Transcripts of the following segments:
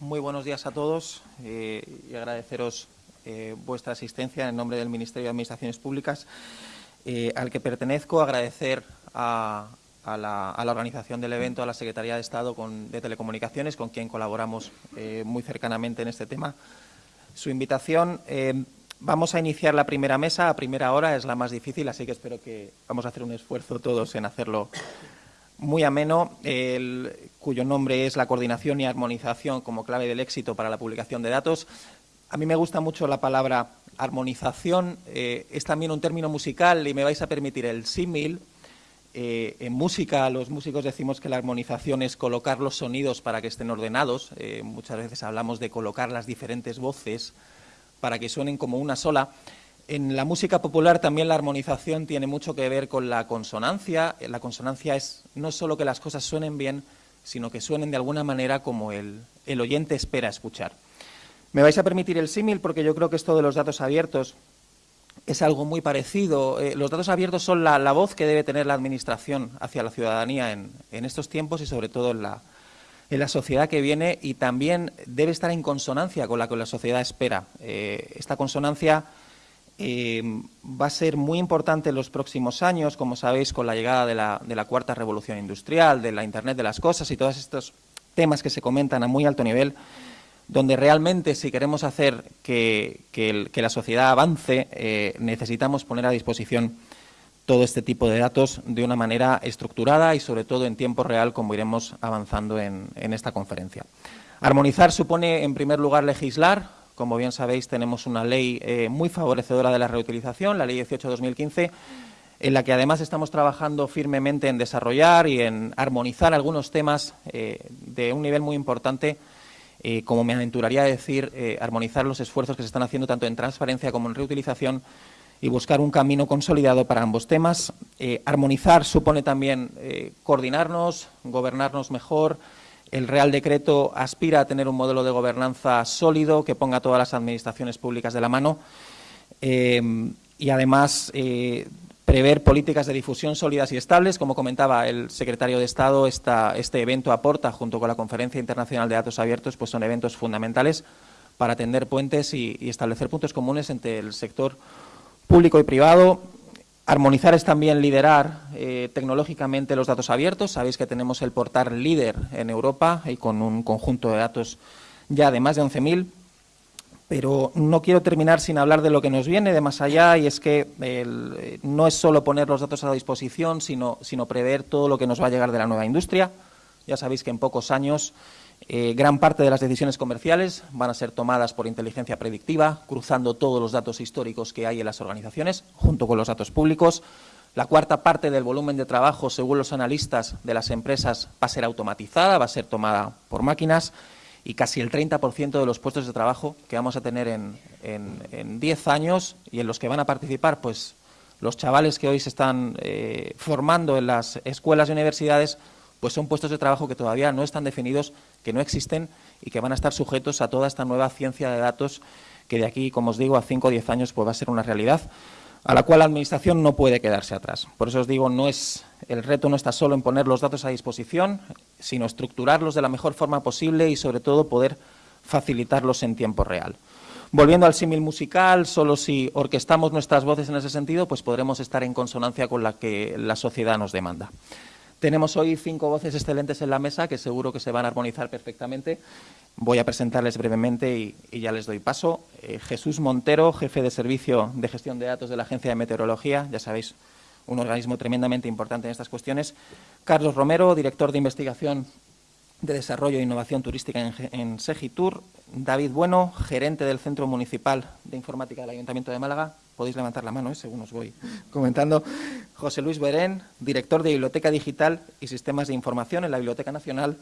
muy buenos días a todos eh, y agradeceros eh, vuestra asistencia en nombre del Ministerio de Administraciones Públicas, eh, al que pertenezco, agradecer a, la, organización del evento, a la Secretaría de Estado de Telecomunicaciones, con quien colaboramos muy cercanamente en este tema, su invitación. vamos a iniciar la primera mesa, a primera hora es la más difícil, así que espero que vamos a hacer un esfuerzo todos en hacerlo muy ameno, cuyo nombre es la coordinación y armonización como clave del éxito para la publicación de datos. A mí me gusta mucho la palabra armonización, eh, es también un término musical y me vais a permitir el símil. Eh, en música los músicos decimos que la armonización es colocar los sonidos para que estén ordenados. Eh, muchas veces hablamos de colocar las diferentes voces para que suenen como una sola. En la música popular también la armonización tiene mucho que ver con la consonancia. La consonancia es no solo que las cosas suenen bien, sino que suenen de alguna manera como el, oyente espera escuchar. Me vais a permitir el símil porque yo creo que esto de los datos abiertos es algo muy parecido. Eh, los datos abiertos son la, voz que debe tener la Administración hacia la ciudadanía en, estos tiempos y sobre todo en la, en la, sociedad que viene y también debe estar en consonancia con la que la sociedad espera. Eh, esta consonancia eh, va a ser muy importante en los próximos años, como sabéis, con la llegada de la, cuarta revolución industrial, de la Internet de las cosas y todos estos temas que se comentan a muy alto nivel, donde realmente si queremos hacer que, la sociedad avance, eh, necesitamos poner a disposición todo este tipo de datos de una manera estructurada y sobre todo en tiempo real, como iremos avanzando en esta conferencia. Armonizar supone, en primer lugar, legislar, como bien sabéis, tenemos una ley eh, muy favorecedora de la reutilización, la Ley 18-2015, en la que además estamos trabajando firmemente en desarrollar y en armonizar algunos temas eh, de un nivel muy importante, eh, como me aventuraría a decir, armonizar los esfuerzos que se están haciendo tanto en transparencia como en reutilización y buscar un camino consolidado para ambos temas. armonizar supone también coordinarnos, gobernarnos mejor, el Real Decreto aspira a tener un modelo de gobernanza sólido que ponga a todas las administraciones públicas de la mano eh, y además eh, prever políticas de difusión sólidas y estables. Como comentaba el secretario de Estado, este evento aporta, junto con la Conferencia Internacional de Datos Abiertos, pues son eventos fundamentales para tender puentes y establecer puntos comunes entre el sector público y privado Armonizar es también liderar eh, tecnológicamente los datos abiertos. Sabéis que tenemos el portal líder en Europa y con un conjunto de datos ya de más de 11.000. Pero no quiero terminar sin hablar de lo que nos viene de más allá y es que eh, no es solo poner los datos a disposición, sino, sino prever todo lo que nos va a llegar de la nueva industria. Ya sabéis que en pocos años eh, gran parte de las decisiones comerciales van a ser tomadas por inteligencia predictiva, cruzando todos los datos históricos que hay en las organizaciones, junto con los datos públicos. La cuarta parte del volumen de trabajo, según los analistas de las empresas, va a ser automatizada, va a ser tomada por máquinas y casi el 30% de los puestos de trabajo que vamos a tener en, en, 10 años y en los que van a participar pues, los chavales que hoy se están eh, formando en las escuelas y universidades pues son puestos de trabajo que todavía no están definidos, que no existen y que van a estar sujetos a toda esta nueva ciencia de datos que de aquí, como os digo, a 5 o 10 años pues va a ser una realidad a la cual la Administración no puede quedarse atrás. Por eso os digo, no es, el reto no está solo en poner los datos a disposición, sino estructurarlos de la mejor forma posible y, sobre todo, poder facilitarlos en tiempo real. Volviendo al símil musical, solo si orquestamos nuestras voces en ese sentido, pues podremos estar en consonancia con la que la sociedad nos demanda. Tenemos hoy cinco voces excelentes en la mesa que seguro que se van a armonizar perfectamente. Voy a presentarles brevemente y, ya les doy paso. Eh, Jesús Montero, jefe de Servicio de Gestión de Datos de la Agencia de Meteorología, ya sabéis, un organismo tremendamente importante en estas cuestiones. Carlos Romero, director de Investigación de Desarrollo e Innovación Turística en, en Segitur. David Bueno, gerente del Centro Municipal de Informática del Ayuntamiento de Málaga podéis levantar la mano, ¿eh? según os voy comentando. José Luis Berén, director de Biblioteca Digital y Sistemas de Información en la Biblioteca Nacional,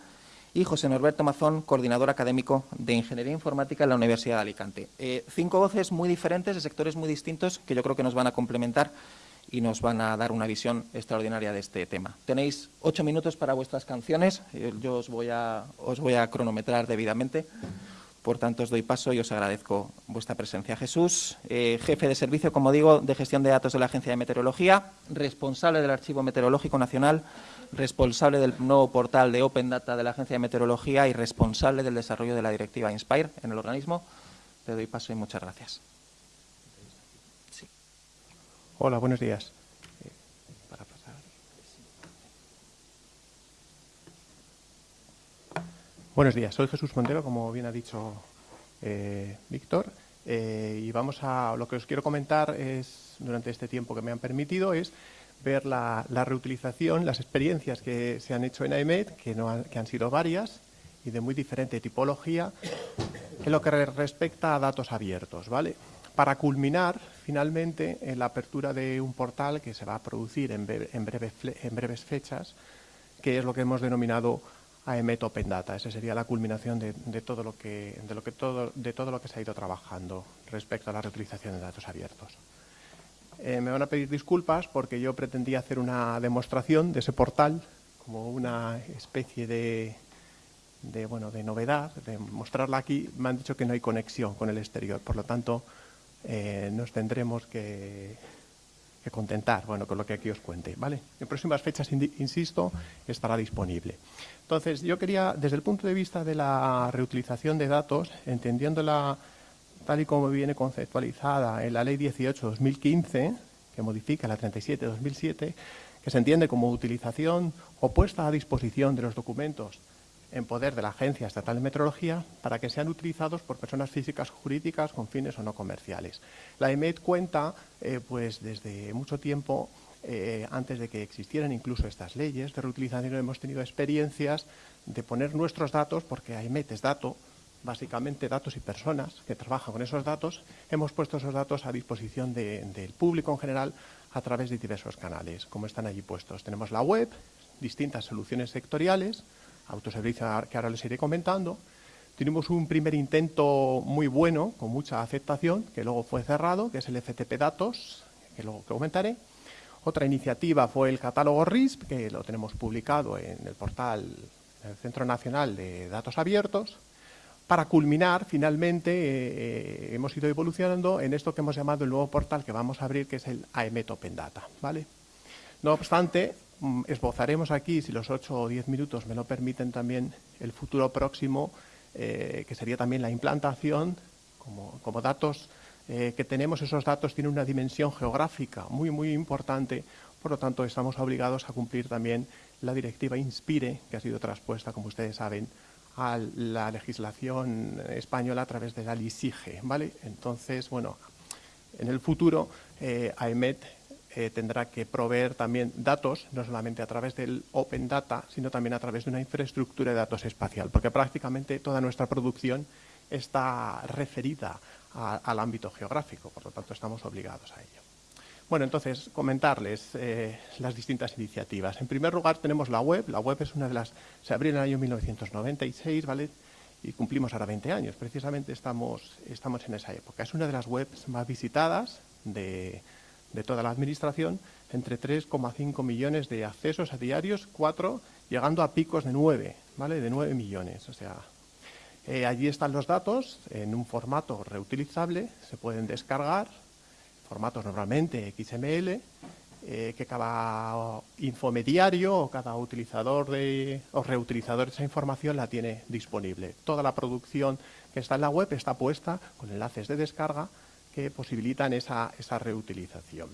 y José Norberto Mazón, coordinador académico de Ingeniería Informática en la Universidad de Alicante. Eh, cinco voces muy diferentes, de sectores muy distintos, que yo creo que nos van a complementar y nos van a dar una visión extraordinaria de este tema. Tenéis ocho minutos para vuestras canciones, eh, yo os voy a, os voy a cronometrar debidamente. Por tanto, os doy paso y os agradezco vuestra presencia. Jesús, eh, jefe de servicio, como digo, de gestión de datos de la Agencia de Meteorología, responsable del Archivo Meteorológico Nacional, responsable del nuevo portal de Open Data de la Agencia de Meteorología y responsable del desarrollo de la directiva INSPIRE en el organismo. Te doy paso y muchas gracias. Hola, buenos días. Buenos días, soy Jesús Montero, como bien ha dicho eh, Víctor, eh, y vamos a, lo que os quiero comentar es, durante este tiempo que me han permitido, es ver la, reutilización, las experiencias que se han hecho en AEMET, que, no han sido varias y de muy diferente tipología, en lo que respecta a datos abiertos, ¿vale? Para culminar, finalmente, en la apertura de un portal que se va a producir en breves fechas, que es lo que hemos denominado AEMET Open Data. Esa sería la culminación de, todo lo que, de, todo, lo que se ha ido trabajando respecto a la reutilización de datos abiertos. Eh, me van a pedir disculpas porque yo pretendía hacer una demostración de ese portal como una especie de, de, bueno, de novedad, de mostrarla aquí. Me han dicho que no hay conexión con el exterior, por lo tanto eh, nos tendremos que, contentar bueno, con lo que aquí os cuente. ¿vale? En próximas fechas, insisto, estará disponible. Entonces, yo quería, desde el punto de vista de la reutilización de datos, entendiéndola tal y como viene conceptualizada en la Ley 18-2015, que modifica la 37-2007, que se entiende como utilización o puesta a disposición de los documentos en poder de la Agencia Estatal de Meteorología para que sean utilizados por personas físicas o jurídicas con fines o no comerciales. La EMET cuenta, eh, pues desde mucho tiempo, eh, antes de que existieran incluso estas leyes de reutilización, hemos tenido experiencias de poner nuestros datos, porque AEMET es dato, básicamente datos y personas que trabajan con esos datos, hemos puesto esos datos a disposición del público en general a través de diversos canales, como están allí puestos. Tenemos la web, distintas soluciones sectoriales, autoservicio que ahora les iré comentando. Tenemos un primer intento muy bueno, con mucha aceptación, que luego fue cerrado, que es el FTP Datos, que luego comentaré. Otra iniciativa fue el catálogo RISP, que lo tenemos publicado en el portal del Centro Nacional de Datos Abiertos. Para culminar, finalmente, eh, eh, hemos ido evolucionando en esto que hemos llamado el nuevo portal que vamos a abrir, que es el AEMET Open Data. ¿vale? No obstante, esbozaremos aquí, si los 8 o 10 minutos me lo permiten también, el futuro próximo, eh, que sería también la implantación como, datos eh, que tenemos esos datos tienen una dimensión geográfica muy, muy importante, por lo tanto estamos obligados a cumplir también la directiva INSPIRE, que ha sido traspuesta, como ustedes saben, a la legislación española a través de la LISIGE, ¿vale? Entonces, bueno, en el futuro eh, AEMET eh, tendrá que proveer también datos, no solamente a través del Open Data, sino también a través de una infraestructura de datos espacial, porque prácticamente toda nuestra producción está referida al ámbito geográfico, por lo tanto estamos obligados a ello. Bueno, entonces, comentarles eh, las distintas iniciativas. En primer lugar, tenemos la web. La web es una de las... Se abrió en el año 1996, ¿vale? Y cumplimos ahora 20 años. Precisamente estamos, estamos en esa época. Es una de las webs más visitadas de, de toda la Administración, entre 3,5 millones de accesos a diarios, 4, llegando a picos de 9, ¿vale? De 9 millones. O sea, eh, allí están los datos en un formato reutilizable, se pueden descargar, formatos normalmente XML, eh, que cada infomediario o cada utilizador de, o reutilizador de esa información la tiene disponible. Toda la producción que está en la web está puesta con enlaces de descarga que posibilitan esa, reutilización.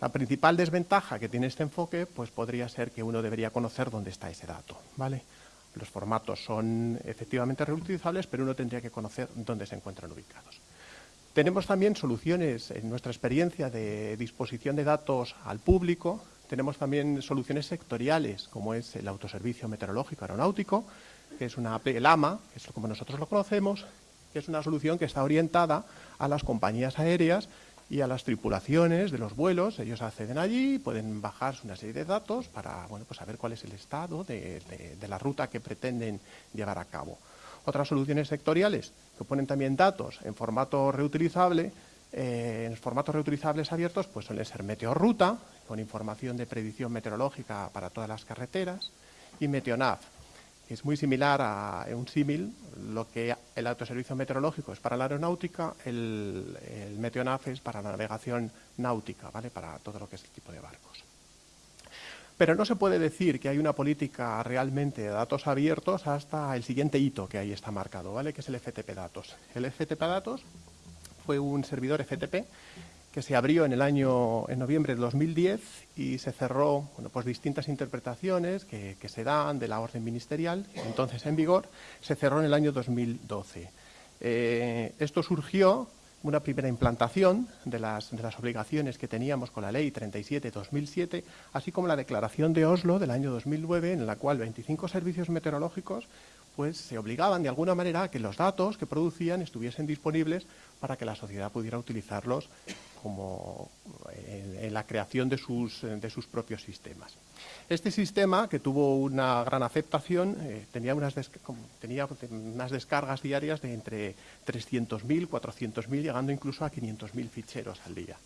La principal desventaja que tiene este enfoque pues podría ser que uno debería conocer dónde está ese dato. ¿vale? Los formatos son efectivamente reutilizables, pero uno tendría que conocer dónde se encuentran ubicados. Tenemos también soluciones, en nuestra experiencia de disposición de datos al público, tenemos también soluciones sectoriales, como es el autoservicio meteorológico aeronáutico, que es una el AMA, que es como nosotros lo conocemos, que es una solución que está orientada a las compañías aéreas y a las tripulaciones de los vuelos. Ellos acceden allí, pueden bajarse una serie de datos para bueno, pues saber cuál es el estado de, la ruta que pretenden llevar a cabo. Otras soluciones sectoriales que ponen también datos en formato reutilizable, eh, en formatos reutilizables abiertos, pues suelen ser Meteorruta, con información de predicción meteorológica para todas las carreteras, y Meteonav, es muy similar a un símil, lo que el autoservicio meteorológico es para la aeronáutica, el, el Meteonaf es para la navegación náutica, ¿vale? para todo lo que es el tipo de barcos. Pero no se puede decir que hay una política realmente de datos abiertos hasta el siguiente hito que ahí está marcado, ¿vale? que es el FTP Datos. El FTP Datos fue un servidor FTP que se abrió en el año en noviembre de 2010 y se cerró bueno, pues distintas interpretaciones que, se dan de la orden ministerial, entonces en vigor, se cerró en el año 2012. Eh, esto surgió una primera implantación de las, de las, obligaciones que teníamos con la Ley 37-2007, así como la Declaración de Oslo del año 2009, en la cual 25 servicios meteorológicos pues, se obligaban de alguna manera a que los datos que producían estuviesen disponibles para que la sociedad pudiera utilizarlos como en, la creación de sus, de sus, propios sistemas. Este sistema, que tuvo una gran aceptación, eh, tenía, unas tenía unas descargas diarias de entre 300.000, 400.000, llegando incluso a 500.000 ficheros al día.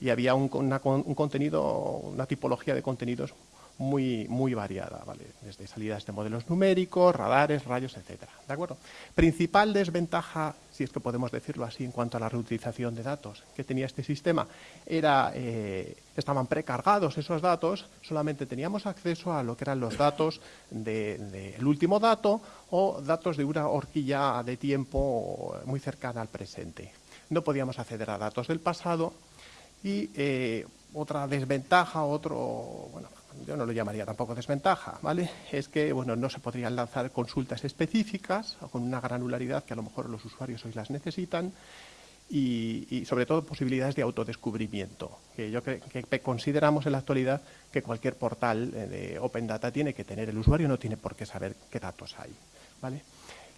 Y había un, un contenido, una tipología de contenidos muy, muy variada, ¿vale? Desde salidas de modelos numéricos, radares, rayos, etcétera, ¿de acuerdo? Principal desventaja, si es que podemos decirlo así, en cuanto a la reutilización de datos que tenía este sistema, era, eh, estaban precargados esos datos, solamente teníamos acceso a lo que eran los datos del último dato o datos de una horquilla de tiempo muy cercana al presente. No podíamos acceder a datos del pasado y eh, otra desventaja, otro, bueno, yo no lo llamaría tampoco desventaja, ¿vale? Es que, bueno, no se podrían lanzar consultas específicas con una granularidad que a lo mejor los usuarios hoy las necesitan y, sobre todo posibilidades de autodescubrimiento, que yo que, que consideramos en la actualidad que cualquier portal eh, de Open Data tiene que tener, el usuario no tiene por qué saber qué datos hay, ¿vale?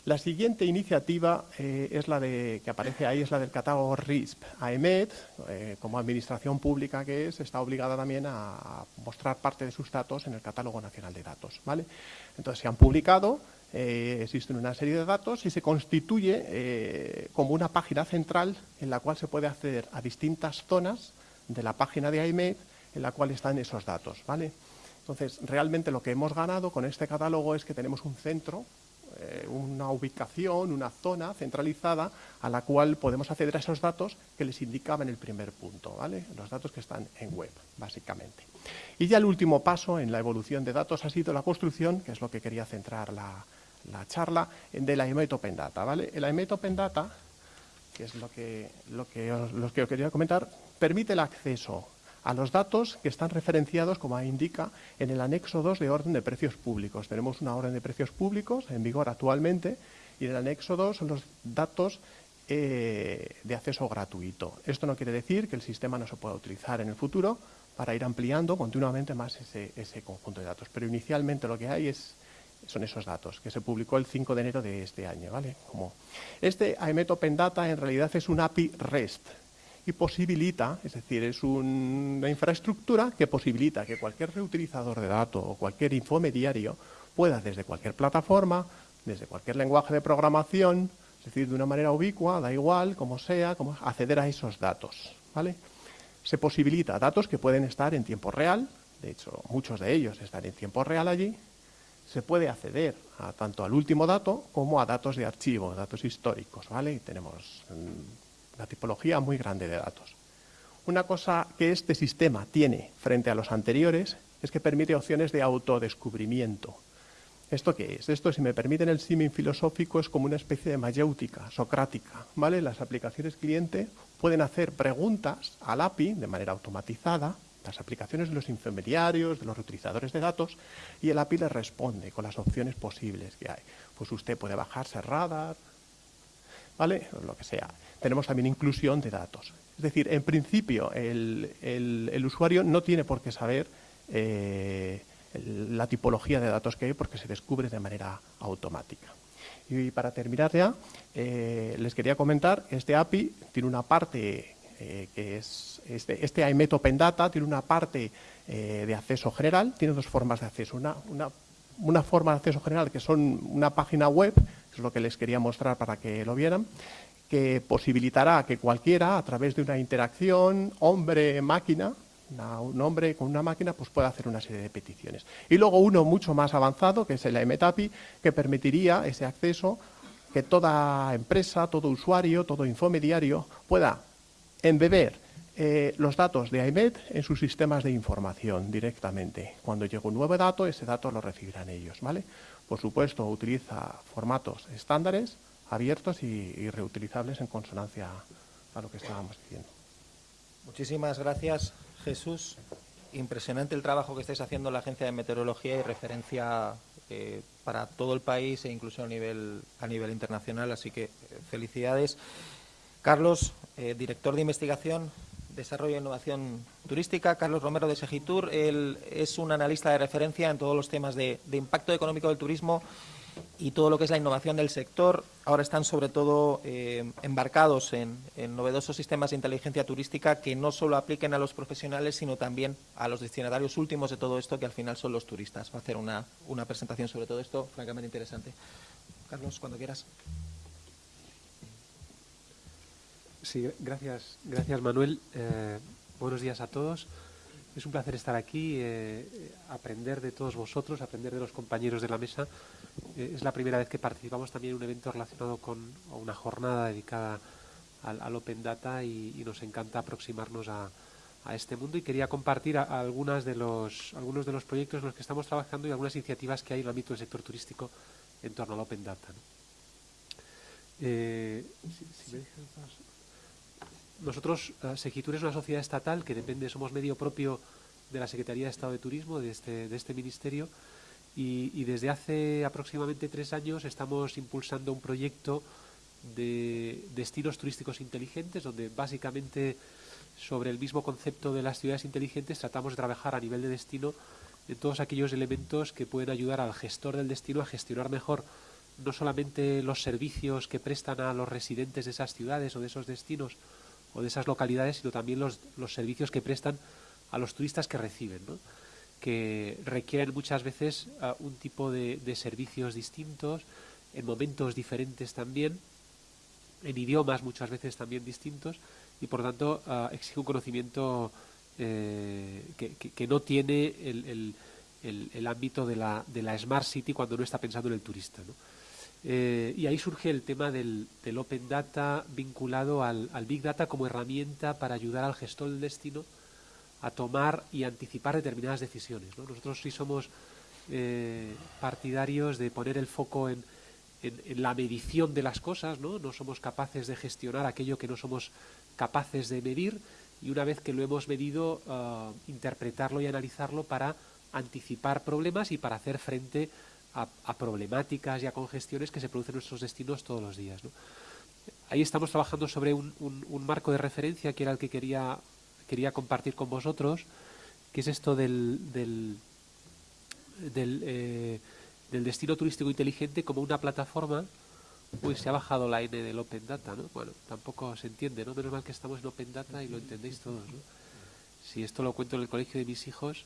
La siguiente iniciativa eh, es la de, que aparece ahí, es la del catálogo RISP. AEMET, eh, como administración pública que es, está obligada también a mostrar parte de sus datos en el catálogo nacional de datos. ¿vale? Entonces se han publicado, eh, existen una serie de datos y se constituye como una página central en la cual se puede acceder a distintas zonas de la página de AEMET en la cual están esos datos. ¿vale? Entonces, realmente lo que hemos ganado con este catálogo es que tenemos un centro eh, una ubicación, una zona centralizada a la cual podemos acceder a esos datos que les indicaba en el primer punto, ¿vale? los datos que están en web, básicamente. Y ya el último paso en la evolución de datos ha sido la construcción, que es lo que quería centrar la, charla, de la IMET Open Data. ¿vale? El IMET Open Data, que es lo que, lo que, os, que os quería comentar, permite el acceso a los datos que están referenciados, como indica, en el anexo 2 de orden de precios públicos. Tenemos una orden de precios públicos en vigor actualmente y en el anexo 2 son los datos eh, de acceso gratuito. Esto no quiere decir que el sistema no se pueda utilizar en el futuro para ir ampliando continuamente más ese, conjunto de datos. Pero inicialmente lo que hay es son esos datos, que se publicó el 5 de enero de este año. ¿vale? Como este AEMET Open Data en realidad es un API REST, y posibilita, es decir, es una infraestructura que posibilita que cualquier reutilizador de datos o cualquier infomediario pueda desde cualquier plataforma, desde cualquier lenguaje de programación, es decir, de una manera ubicua, da igual, como sea, acceder a esos datos. ¿vale? Se posibilita datos que pueden estar en tiempo real, de hecho muchos de ellos están en tiempo real allí, se puede acceder a, tanto al último dato como a datos de archivo, datos históricos, ¿vale? Y tenemos mm, una tipología muy grande de datos. Una cosa que este sistema tiene frente a los anteriores es que permite opciones de autodescubrimiento. ¿Esto qué es? Esto, si me permiten el símil filosófico, es como una especie de mayéutica socrática. ¿vale? Las aplicaciones cliente pueden hacer preguntas al API de manera automatizada, las aplicaciones de los intermediarios, de los reutilizadores de datos, y el API les responde con las opciones posibles que hay. Pues usted puede bajarse Radar, ¿vale? Lo que sea tenemos también inclusión de datos. Es decir, en principio el, usuario no tiene por qué saber eh, la tipología de datos que hay porque se descubre de manera automática. Y para terminar ya, eh, les quería comentar este API tiene una parte eh, que es, este, este IMET Open Data tiene una parte de acceso general, tiene dos formas de acceso. Una, una, una forma de acceso general que son una página web, es lo que les quería mostrar para que lo vieran, que posibilitará que cualquiera, a través de una interacción hombre-máquina, un hombre con una máquina, pues pueda hacer una serie de peticiones. Y luego uno mucho más avanzado, que es el MTAPI, que permitiría ese acceso que toda empresa, todo usuario, todo infomediario pueda embeber eh, los datos de IMED en sus sistemas de información directamente. Cuando llegue un nuevo dato, ese dato lo recibirán ellos. ¿vale? Por supuesto, utiliza formatos estándares, abiertos y, reutilizables en consonancia a lo que estábamos diciendo. Muchísimas gracias, Jesús. Impresionante el trabajo que estáis haciendo en la Agencia de Meteorología y referencia eh, para todo el país e incluso a nivel, a nivel internacional. Así que eh, felicidades. Carlos, eh, director de investigación, desarrollo e innovación turística. Carlos Romero de Segitur. Él es un analista de referencia en todos los temas de impacto económico del turismo y todo lo que es la innovación del sector. Ahora están sobre todo eh, embarcados en, novedosos sistemas de inteligencia turística que no solo apliquen a los profesionales, sino también a los destinatarios últimos de todo esto, que al final son los turistas. Va a hacer una, presentación sobre todo esto, francamente interesante. Carlos, cuando quieras. Sí, gracias, gracias Manuel. Eh, buenos días a todos. Es un placer estar aquí, eh, aprender de todos vosotros, aprender de los compañeros de la mesa eh, es la primera vez que participamos también en un evento relacionado con una jornada dedicada al, Open Data y, nos encanta aproximarnos a, este mundo y quería compartir algunas de los, algunos de los proyectos en los que estamos trabajando y algunas iniciativas que hay en el ámbito del sector turístico en torno al Open Data. Eh, nosotros, uh, Segitur es una sociedad estatal que depende, somos medio propio de la Secretaría de Estado de Turismo, de este, de este ministerio, y, desde hace aproximadamente tres años estamos impulsando un proyecto de destinos turísticos inteligentes, donde básicamente sobre el mismo concepto de las ciudades inteligentes tratamos de trabajar a nivel de destino en todos aquellos elementos que pueden ayudar al gestor del destino a gestionar mejor no solamente los servicios que prestan a los residentes de esas ciudades o de esos destinos o de esas localidades, sino también los, los servicios que prestan a los turistas que reciben. ¿no? que requieren muchas veces ah, un tipo de, servicios distintos, en momentos diferentes también, en idiomas muchas veces también distintos, y por tanto uh, exige un conocimiento eh, que, no tiene el, ámbito de la, de la, Smart City cuando no está pensando en el turista. Eh, y ahí surge el tema del, Open Data vinculado al, Big Data como herramienta para ayudar al gestor del destino a tomar y anticipar determinadas decisiones. Nosotros sí somos eh, partidarios de poner el foco en, la medición de las cosas, ¿no? no somos capaces de gestionar aquello que no somos capaces de medir y una vez que lo hemos medido, uh, interpretarlo y analizarlo para anticipar problemas y para hacer frente a, problemáticas y a congestiones que se producen en nuestros destinos todos los días. Ahí estamos trabajando sobre un, un marco de referencia que era el que quería quería compartir con vosotros, que es esto del, del, eh, del, destino turístico inteligente como una plataforma. Uy, se ha bajado la N del Open Data, ¿no? Bueno, tampoco se entiende, ¿no? Menos mal que estamos en Open Data y lo entendéis todos, ¿no? Si esto lo cuento en el colegio de mis hijos,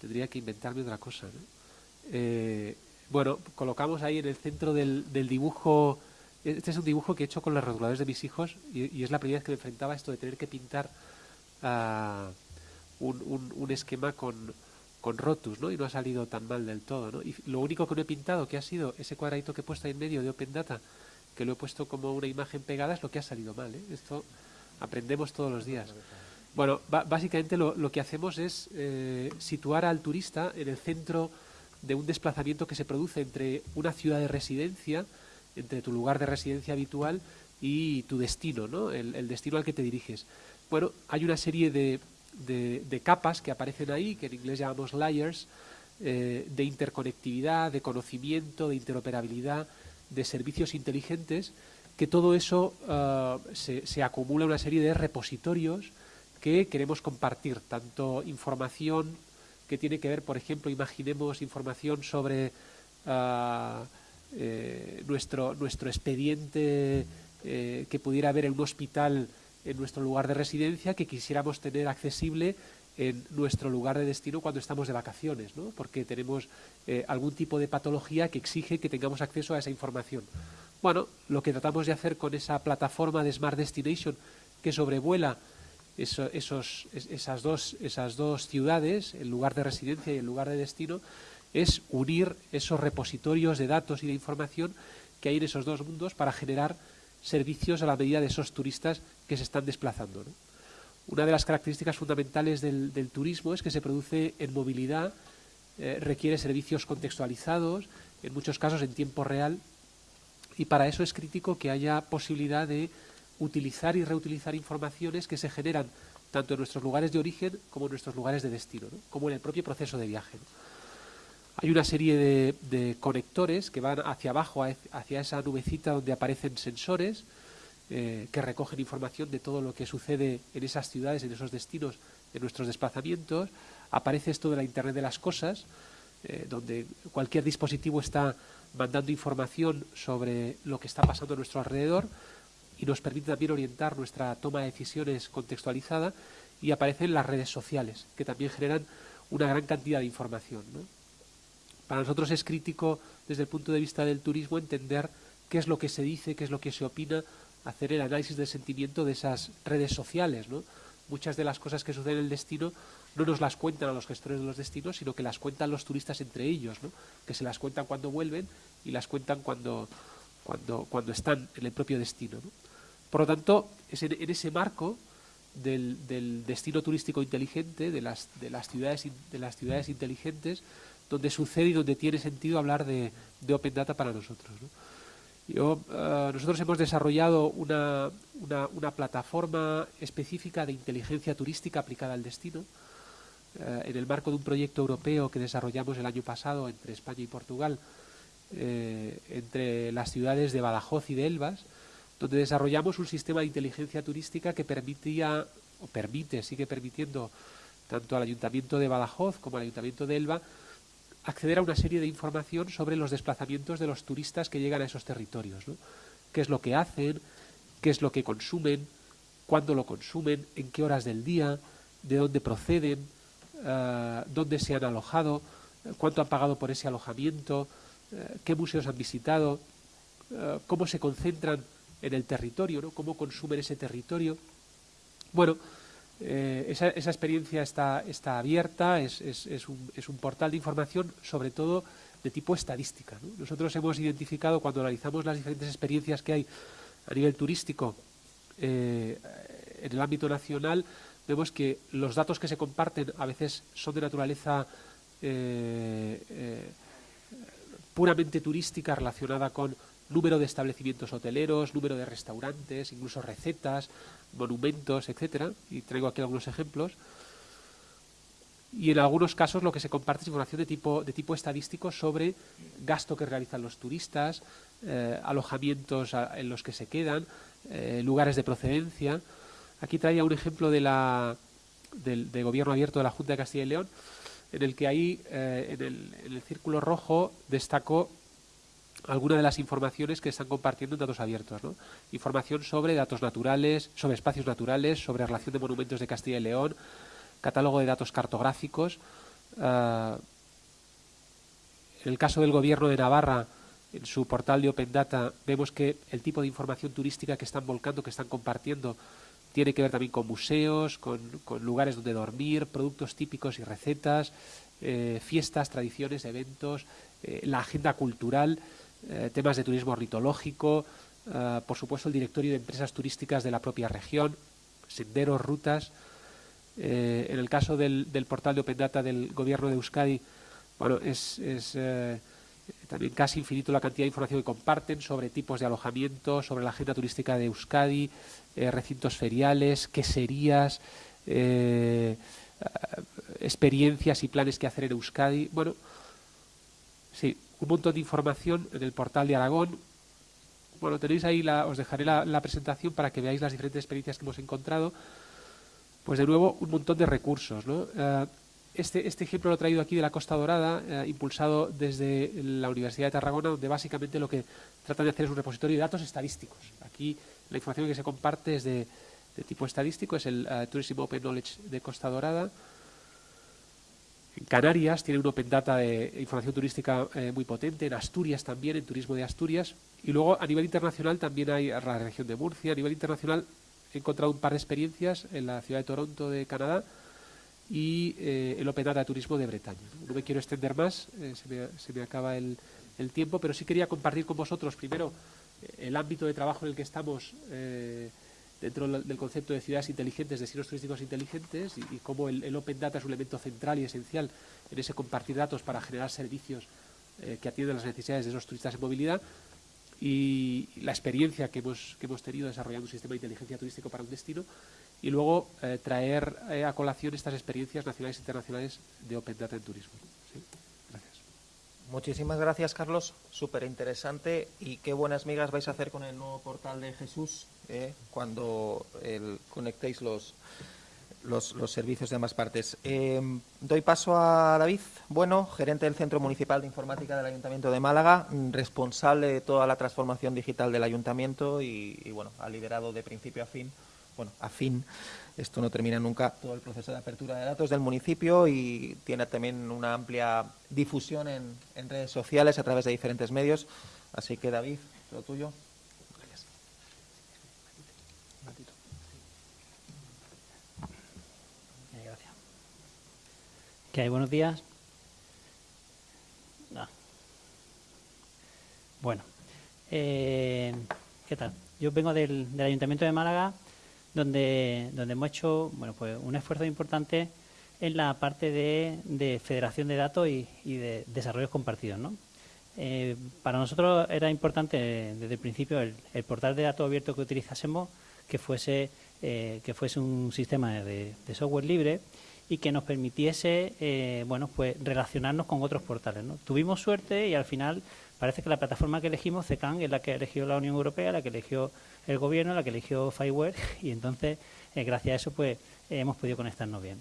tendría que inventarme otra cosa, ¿no? Eh, bueno, colocamos ahí en el centro del, del, dibujo, este es un dibujo que he hecho con los reguladores de mis hijos y, es la primera vez que me enfrentaba esto de tener que pintar un, un, esquema con, con rotus, ¿no? Y no ha salido tan mal del todo, ¿no? Y lo único que no he pintado, que ha sido ese cuadradito que he puesto ahí en medio de Open Data, que lo he puesto como una imagen pegada, es lo que ha salido mal, ¿eh? Esto aprendemos todos los días. Bueno, básicamente lo, lo, que hacemos es eh, situar al turista en el centro de un desplazamiento que se produce entre una ciudad de residencia, entre tu lugar de residencia habitual y tu destino, ¿no? el, destino al que te diriges. Bueno, hay una serie de, capas que aparecen ahí, que en inglés llamamos layers, eh, de interconectividad, de conocimiento, de interoperabilidad, de servicios inteligentes, que todo eso ah, se, acumula en una serie de repositorios que queremos compartir, tanto información que tiene que ver, por ejemplo, imaginemos información sobre eh, nuestro, nuestro expediente eh, que pudiera haber en un hospital en nuestro lugar de residencia que quisiéramos tener accesible en nuestro lugar de destino cuando estamos de vacaciones, ¿no? porque tenemos eh, algún tipo de patología que exige que tengamos acceso a esa información. Bueno, lo que tratamos de hacer con esa plataforma de Smart Destination que sobrevuela esos, esas, dos, esas dos ciudades, el lugar de residencia y el lugar de destino, es unir esos repositorios de datos y de información que hay en esos dos mundos para generar servicios a la medida de esos turistas que se están desplazando. una de las características fundamentales del, turismo es que se produce en movilidad, eh, requiere servicios contextualizados, en muchos casos en tiempo real, y para eso es crítico que haya posibilidad de utilizar y reutilizar informaciones que se generan tanto en nuestros lugares de origen como en nuestros lugares de destino, como en el propio proceso de viaje. Hay una serie de, conectores que van hacia abajo, hacia esa nubecita donde aparecen sensores eh, que recogen información de todo lo que sucede en esas ciudades, en esos destinos, en nuestros desplazamientos. Aparece esto de la Internet de las Cosas, eh, donde cualquier dispositivo está mandando información sobre lo que está pasando a nuestro alrededor y nos permite también orientar nuestra toma de decisiones contextualizada y aparecen las redes sociales, que también generan una gran cantidad de información. Para nosotros es crítico, desde el punto de vista del turismo, entender qué es lo que se dice, qué es lo que se opina, hacer el análisis del sentimiento de esas redes sociales. Muchas de las cosas que suceden en el destino no nos las cuentan a los gestores de los destinos, sino que las cuentan los turistas entre ellos, que se las cuentan cuando vuelven y las cuentan cuando, cuando, cuando están en el propio destino. Por lo tanto, es en, ese marco del, destino turístico inteligente, de las, de, las ciudades, de las ciudades inteligentes, donde sucede y donde tiene sentido hablar de, Open Data para nosotros. Yo, eh, nosotros hemos desarrollado una, una, plataforma específica de inteligencia turística aplicada al destino eh, en el marco de un proyecto europeo que desarrollamos el año pasado entre España y Portugal, eh, entre las ciudades de Badajoz y de Elvas, donde desarrollamos un sistema de inteligencia turística que permitía, o permite, sigue permitiendo tanto al Ayuntamiento de Badajoz como al Ayuntamiento de Elva acceder a una serie de información sobre los desplazamientos de los turistas que llegan a esos territorios. ¿Qué es lo que hacen? ¿Qué es lo que consumen? ¿Cuándo lo consumen? ¿En qué horas del día? ¿De dónde proceden? Eh, ¿Dónde se han alojado? ¿Cuánto han pagado por ese alojamiento? Eh, ¿Qué museos han visitado? Eh, ¿Cómo se concentran en el territorio? ¿no? ¿Cómo consumen ese territorio? Bueno, eh, esa, experiencia está, está abierta, es, un, portal de información sobre todo de tipo estadística. Nosotros hemos identificado cuando analizamos las diferentes experiencias que hay a nivel turístico en el ámbito nacional, vemos que los datos que se comparten a veces son de naturaleza puramente turística relacionada con número de establecimientos hoteleros, número de restaurantes, incluso recetas, monumentos, etcétera, y traigo aquí algunos ejemplos. Y en algunos casos lo que se comparte es información de tipo, de tipo estadístico sobre gasto que realizan los turistas, eh, alojamientos en los que se quedan, eh, lugares de procedencia. Aquí traía un ejemplo de la, del, gobierno abierto de la Junta de Castilla y León, en el que ahí eh, en, el, en el círculo rojo destacó algunas de las informaciones que están compartiendo en datos abiertos. Información sobre datos naturales, sobre espacios naturales, sobre relación de monumentos de Castilla y León, catálogo de datos cartográficos. Ah, en el caso del Gobierno de Navarra, en su portal de Open Data, vemos que el tipo de información turística que están volcando, que están compartiendo, tiene que ver también con museos, con, lugares donde dormir, productos típicos y recetas, eh, fiestas, tradiciones, eventos, eh, la agenda cultural. Eh, temas de turismo ornitológico, por supuesto el directorio de empresas turísticas de la propia región, senderos, rutas. En el caso del, portal de Open Data del gobierno de Euskadi, bueno, es, también casi infinito la cantidad de información que comparten sobre tipos de alojamiento, sobre la agenda turística de Euskadi, recintos feriales, queserías, experiencias y planes que hacer en Euskadi. Bueno, sí, un montón de información en el portal de Aragón. Bueno, tenéis ahí, la, os dejaré la, presentación para que veáis las diferentes experiencias que hemos encontrado. Pues de nuevo, un montón de recursos. Eh, este, este, ejemplo lo he traído aquí de la Costa Dorada, eh, impulsado desde la Universidad de Tarragona, donde básicamente lo que tratan de hacer es un repositorio de datos estadísticos. Aquí la información que se comparte es de, tipo estadístico, es el uh, Tourism Open Knowledge de Costa Dorada. En Canarias tiene un Open Data de información turística eh, muy potente, en Asturias también, en Turismo de Asturias. Y luego a nivel internacional también hay la región de Murcia. A nivel internacional he encontrado un par de experiencias en la ciudad de Toronto de Canadá y eh, el Open Data de Turismo de Bretaña. No me quiero extender más, eh, se, me, acaba el, tiempo, pero sí quería compartir con vosotros primero el ámbito de trabajo en el que estamos dentro del concepto de ciudades inteligentes, destinos turísticos inteligentes, y, cómo el, Open Data es un elemento central y esencial en ese compartir datos para generar servicios eh, que atienden las necesidades de esos turistas en movilidad y la experiencia que hemos, que hemos tenido desarrollando un sistema de inteligencia turístico para un destino y luego eh, traer eh, a colación estas experiencias nacionales e internacionales de Open Data en turismo. Gracias. Muchísimas gracias, Carlos. Súper interesante. Y qué buenas migas vais a hacer con el nuevo portal de Jesús cuando conectéis los, los, servicios de ambas partes. Eh, doy paso a David Bueno, gerente del Centro Municipal de Informática del Ayuntamiento de Málaga, responsable de toda la transformación digital del Ayuntamiento y, bueno, ha liderado de principio a fin, bueno, a fin, esto no termina nunca, todo el proceso de apertura de datos del municipio y tiene también una amplia difusión en, redes sociales a través de diferentes medios. Así que, David, lo tuyo. ¿Qué hay? Buenos días. Bueno, eh, ¿qué tal? Yo vengo del, Ayuntamiento de Málaga, donde, donde hemos hecho bueno, pues un esfuerzo importante en la parte de, federación de datos y, de desarrollos compartidos. ¿no? Eh, para nosotros era importante desde el principio el, portal de datos abierto que utilizásemos que fuese, eh, que fuese un sistema de software libre y que nos permitiese eh, bueno pues relacionarnos con otros portales ¿no? tuvimos suerte y al final parece que la plataforma que elegimos CECAN es la que eligió la Unión Europea la que eligió el gobierno la que eligió Fireware y entonces eh, gracias a eso pues hemos podido conectarnos bien.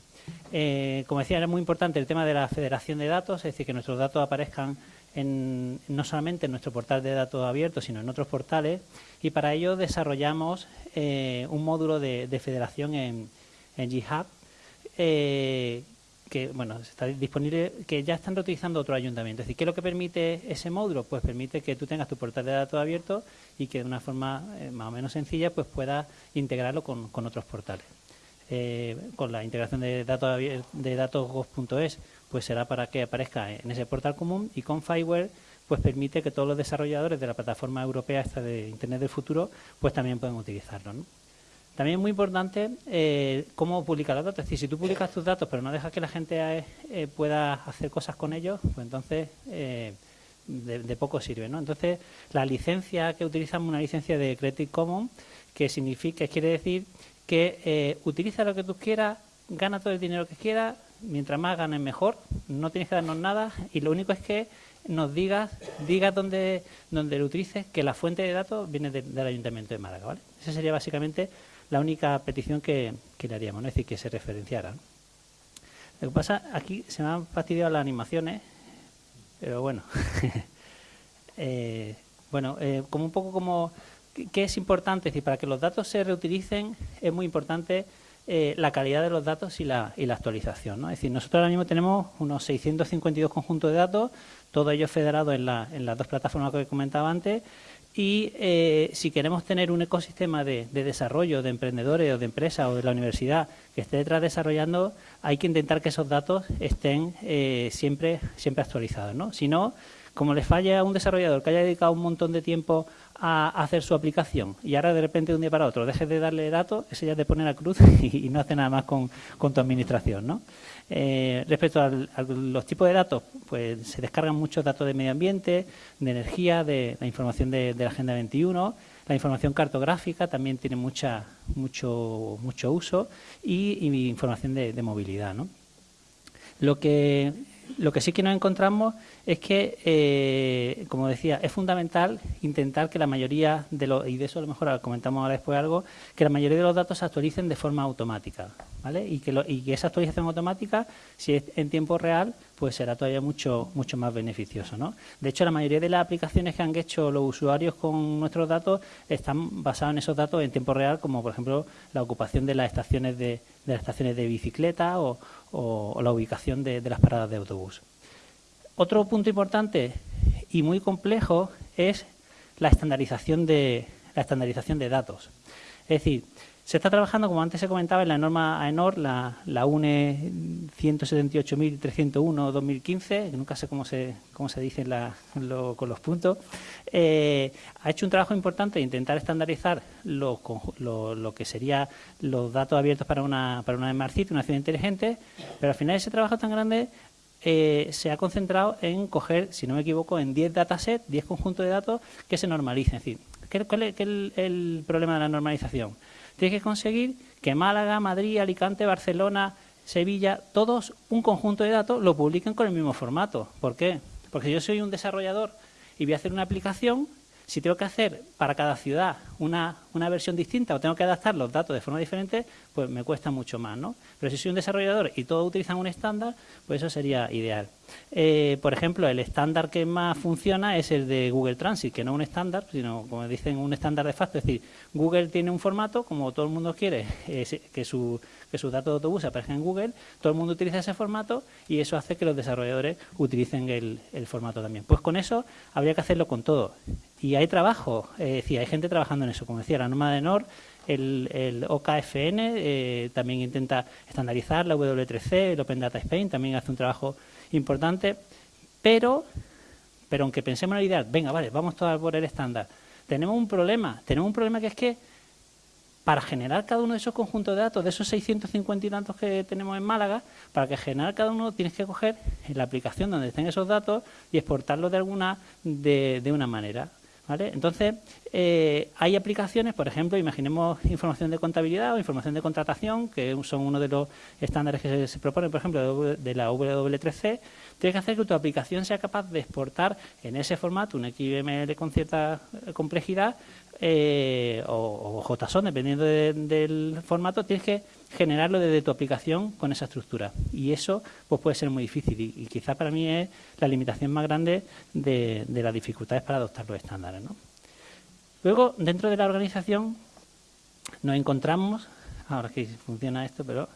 Eh, como decía era muy importante el tema de la federación de datos es decir que nuestros datos aparezcan no solamente en nuestro portal de datos abiertos sino en otros portales y para ello desarrollamos un módulo de, federación en, en GitHub. Eh, que bueno está disponible, que ya están reutilizando otro ayuntamiento. Es decir, ¿qué es lo que permite ese módulo? Pues permite que tú tengas tu portal de datos abierto y que de una forma eh, más o menos sencilla pues puedas integrarlo con, otros portales. Eh, con la integración de datos de datos gov.es pues será para que aparezca en ese portal común y con Fireware pues permite que todos los desarrolladores de la plataforma europea esta de Internet del futuro pues también pueden utilizarlo. ¿no? También es muy importante eh, cómo publicar los datos. Es decir, si tú publicas tus datos pero no dejas que la gente eh, pueda hacer cosas con ellos, pues entonces eh, de, poco sirve. ¿no? Entonces, la licencia que utilizamos es una licencia de Creative Commons que significa, quiere decir que utiliza lo que tú quieras, gana todo el dinero que quieras, mientras más ganes mejor, no tienes que darnos nada y lo único es que nos digas, digas dónde, dónde lo utilices, que la fuente de datos viene del Ayuntamiento de Málaga. ¿vale? Esa sería básicamente la única petición que, le haríamos, ¿no? es decir, que se referenciara. Lo que pasa, aquí se me han fastidiado las animaciones, pero bueno. eh, bueno, eh, como un poco como, ¿qué es importante? Es decir, para que los datos se reutilicen es muy importante eh, la calidad de los datos y la, y la actualización. ¿no? Es decir, nosotros ahora mismo tenemos unos 652 conjuntos de datos, todos ellos federados en, la, en las dos plataformas que comentaba antes, y eh, si queremos tener un ecosistema de, desarrollo de emprendedores o de empresas o de la universidad que esté detrás desarrollando, hay que intentar que esos datos estén eh, siempre, siempre actualizados. ¿no? Si no, como le falla a un desarrollador que haya dedicado un montón de tiempo a, hacer su aplicación y ahora de repente de un día para otro dejes de darle datos, ese ya te pone la cruz y, no hace nada más con, con tu administración. ¿no? Eh, respecto a los tipos de datos, pues se descargan muchos datos de medio ambiente, de energía, de la información de, la Agenda 21, la información cartográfica también tiene mucha, mucho, mucho uso y, información de, movilidad. Lo, que, lo que sí que nos encontramos es que, eh, como decía, es fundamental intentar que la mayoría de los, y de eso a lo mejor comentamos ahora después algo, que la mayoría de los datos se actualicen de forma automática. ¿vale? Y, que y que esa actualización automática, si es en tiempo real, pues será todavía mucho, mucho más beneficioso. ¿no? De hecho, la mayoría de las aplicaciones que han hecho los usuarios con nuestros datos están basadas en esos datos en tiempo real, como por ejemplo la ocupación de las estaciones de, de las estaciones de bicicleta o, la ubicación de las paradas de autobús. Otro punto importante y muy complejo es la estandarización de, la estandarización de datos. Es decir, Se está trabajando, como antes se comentaba, en la norma AENOR, la, la UNE 178.301-2015, que nunca sé cómo se, cómo se dice con los puntos, eh, ha hecho un trabajo importante de intentar estandarizar lo, lo, que serían los datos abiertos para una, para una Smart City, una ciudad inteligente, pero al final ese trabajo tan grande eh, se ha concentrado en coger, si no me equivoco, en 10 datasets, 10 conjuntos de datos que se normalicen. Es decir, ¿cuál es el problema de la normalización? Tienes que conseguir que Málaga, Madrid, Alicante, Barcelona, Sevilla, todos un conjunto de datos lo publiquen con el mismo formato. ¿Por qué? Porque yo soy un desarrollador y voy a hacer una aplicación, si tengo que hacer para cada ciudad una, una, versión distinta o tengo que adaptar los datos de forma diferente, pues me cuesta mucho más, ¿no? Pero si soy un desarrollador y todos utilizan un estándar, pues eso sería ideal. Eh, por ejemplo, el estándar que más funciona es el de Google Transit, que no es un estándar, sino, como dicen, un estándar de facto. Es decir, Google tiene un formato, como todo el mundo quiere que, su, que sus datos de autobús aparezcan en Google, todo el mundo utiliza ese formato y eso hace que los desarrolladores utilicen el, formato también. Pues con eso habría que hacerlo con todo. Y hay trabajo, es decir, hay gente trabajando en eso. Como decía, la norma de NOR el, OKFN eh, también intenta estandarizar, la W3C, el Open Data Spain también hace un trabajo importante, pero, pero aunque pensemos en la idea, venga, vale, vamos todos por el estándar, tenemos un problema, tenemos un problema que es que para generar cada uno de esos conjuntos de datos, de esos 650 y tantos que tenemos en Málaga, para que generar cada uno tienes que coger la aplicación donde estén esos datos y exportarlos de alguna de una manera. Entonces, eh, hay aplicaciones, por ejemplo, imaginemos información de contabilidad o información de contratación, que son uno de los estándares que se, proponen, por ejemplo, de la W3C. Tienes que hacer que tu aplicación sea capaz de exportar en ese formato un XML con cierta complejidad eh, o, JSON, dependiendo del formato, tienes que generarlo desde tu aplicación con esa estructura. Y eso pues puede ser muy difícil y, quizá para mí es la limitación más grande de, las dificultades para adoptar los estándares. Luego, dentro de la organización, nos encontramos, ahora que funciona esto, pero